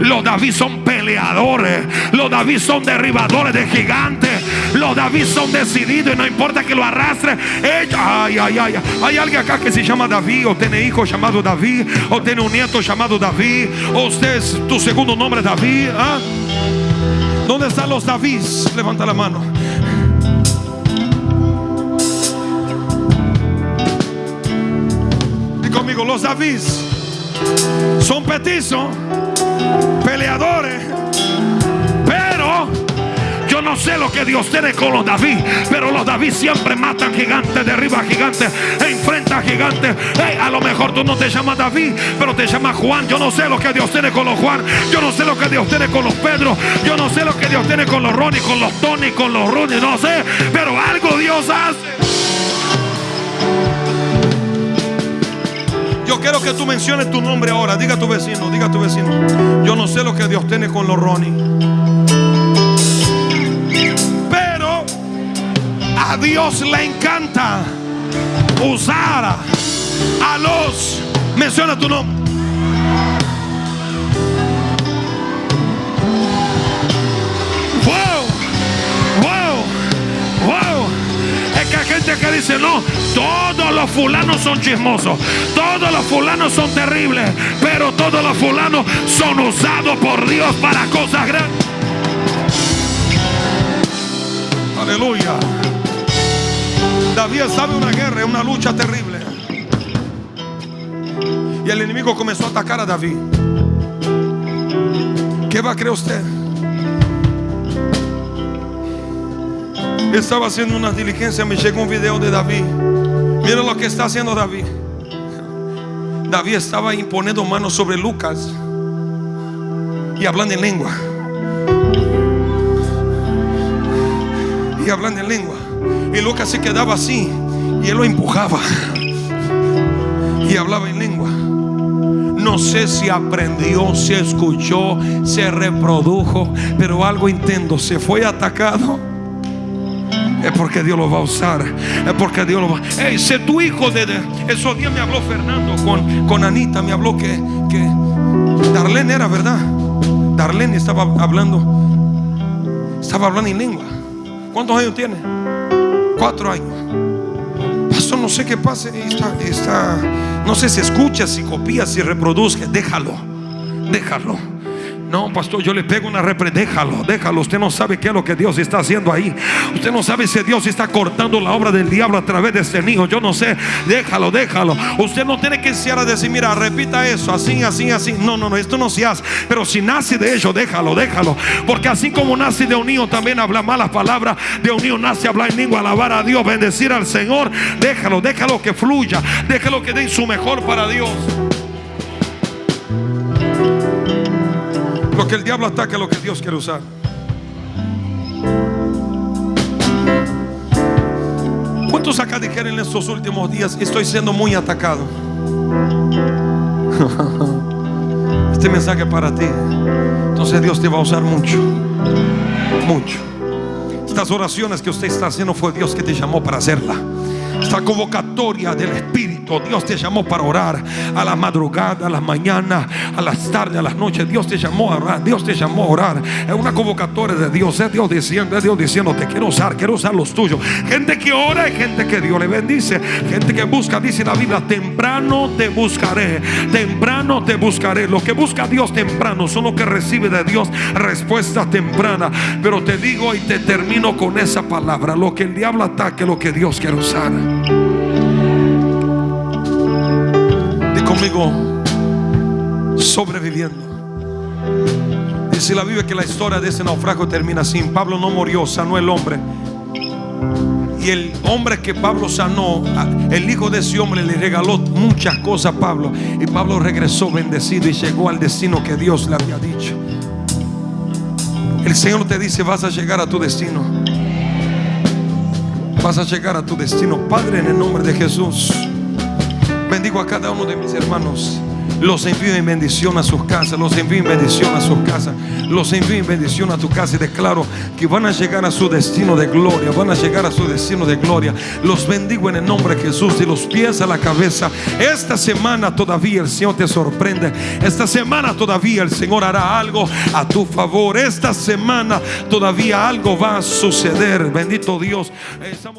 Speaker 1: Los David son peleadores. Los David son derribadores de gigantes. Los David son decididos y no importa que lo arrastre. ay, ay, ay. Hay alguien acá que se llama David. O tiene hijo llamado David. O tiene un nieto llamado David. O usted es tu segundo nombre David. ¿ah? ¿Dónde están los David? Levanta la mano. Los David son petizos, peleadores, pero yo no sé lo que Dios tiene con los David, pero los David siempre matan gigantes, derriban gigantes, enfrentan gigantes. a lo mejor tú no te llamas David, pero te llamas Juan. Yo no sé lo que Dios tiene con los Juan. Yo no sé lo que Dios tiene con los Pedro. Yo no sé lo que Dios tiene con los Ronnie, con los Tony, con los Ronnie. No sé, pero algo Dios hace. Quiero que tú menciones tu nombre ahora. Diga a tu vecino, diga a tu vecino. Yo no sé lo que Dios tiene con los Ronnie. Pero a Dios le encanta usar a los. Menciona tu nombre. Que dice, no, todos los fulanos son chismosos, todos los fulanos son terribles, pero todos los fulanos son usados por Dios para cosas grandes. Aleluya. David sabe una guerra, una lucha terrible. Y el enemigo comenzó a atacar a David. ¿Qué va a creer usted? Estaba haciendo una diligencia, me llegó un video de David. Mira lo que está haciendo David. David estaba imponiendo manos sobre Lucas y hablando en lengua. Y hablando en lengua. Y Lucas se quedaba así y él lo empujaba. Y hablaba en lengua. No sé si aprendió, si escuchó, se reprodujo, pero algo intento, se fue atacado es porque Dios lo va a usar. Es porque Dios lo va a Hey, sé tu hijo de, esos días me habló Fernando con, con Anita. Me habló que, que Darlene era verdad. Darlene estaba hablando. Estaba hablando en lengua. ¿Cuántos años tiene? Cuatro años. Pastor, no sé qué pase. Está, está, no sé si escucha, si copia, si reproduce. Déjalo. Déjalo. No, pastor, yo le pego una repre. Déjalo, déjalo. Usted no sabe qué es lo que Dios está haciendo ahí. Usted no sabe si Dios está cortando la obra del diablo a través de este niño. Yo no sé. Déjalo, déjalo. Usted no tiene que a decir, mira, repita eso, así, así, así. No, no, no, esto no se hace. Pero si nace de ello, déjalo, déjalo. Porque así como nace de un niño, también habla malas palabras. De un niño nace hablar en lengua, alabar a Dios, bendecir al Señor. Déjalo, déjalo que fluya. Déjalo que dé su mejor para Dios. Que el diablo ataca lo que Dios quiere usar. ¿Cuántos acá dijeron en estos últimos días, estoy siendo muy atacado? Este mensaje para ti. Entonces Dios te va a usar mucho. Mucho. Estas oraciones que usted está haciendo fue Dios que te llamó para hacerla. Esta convocatoria del Espíritu. Dios te llamó para orar a la madrugada, a la mañana, a las tardes, a las noches. Dios te llamó a orar. Dios te llamó a orar. Es una convocatoria de Dios. Es Dios diciendo, es Dios diciendo, te quiero usar, quiero usar los tuyos. Gente que ora y gente que Dios le bendice. Gente que busca, dice la Biblia, temprano te buscaré. Temprano te buscaré. Lo que busca Dios temprano son los que recibe de Dios respuesta temprana. Pero te digo y te termino con esa palabra. Lo que el diablo ataque, lo que Dios quiere usar. Conmigo, sobreviviendo. Dice la Biblia que la historia de ese naufragio termina así. Pablo no murió, sanó el hombre. Y el hombre que Pablo sanó, el hijo de ese hombre le regaló muchas cosas a Pablo. Y Pablo regresó bendecido y llegó al destino que Dios le había dicho. El Señor te dice, vas a llegar a tu destino. Vas a llegar a tu destino. Padre, en el nombre de Jesús, bendigo a cada uno de mis hermanos. Los envío en bendición a sus casas. Los envío en bendición a sus casas. Los envío en bendición a tu casa. Y declaro que van a llegar a su destino de gloria. Van a llegar a su destino de gloria. Los bendigo en el nombre de Jesús. De los pies a la cabeza. Esta semana todavía el Señor te sorprende. Esta semana todavía el Señor hará algo a tu favor. Esta semana todavía algo va a suceder. Bendito Dios. Estamos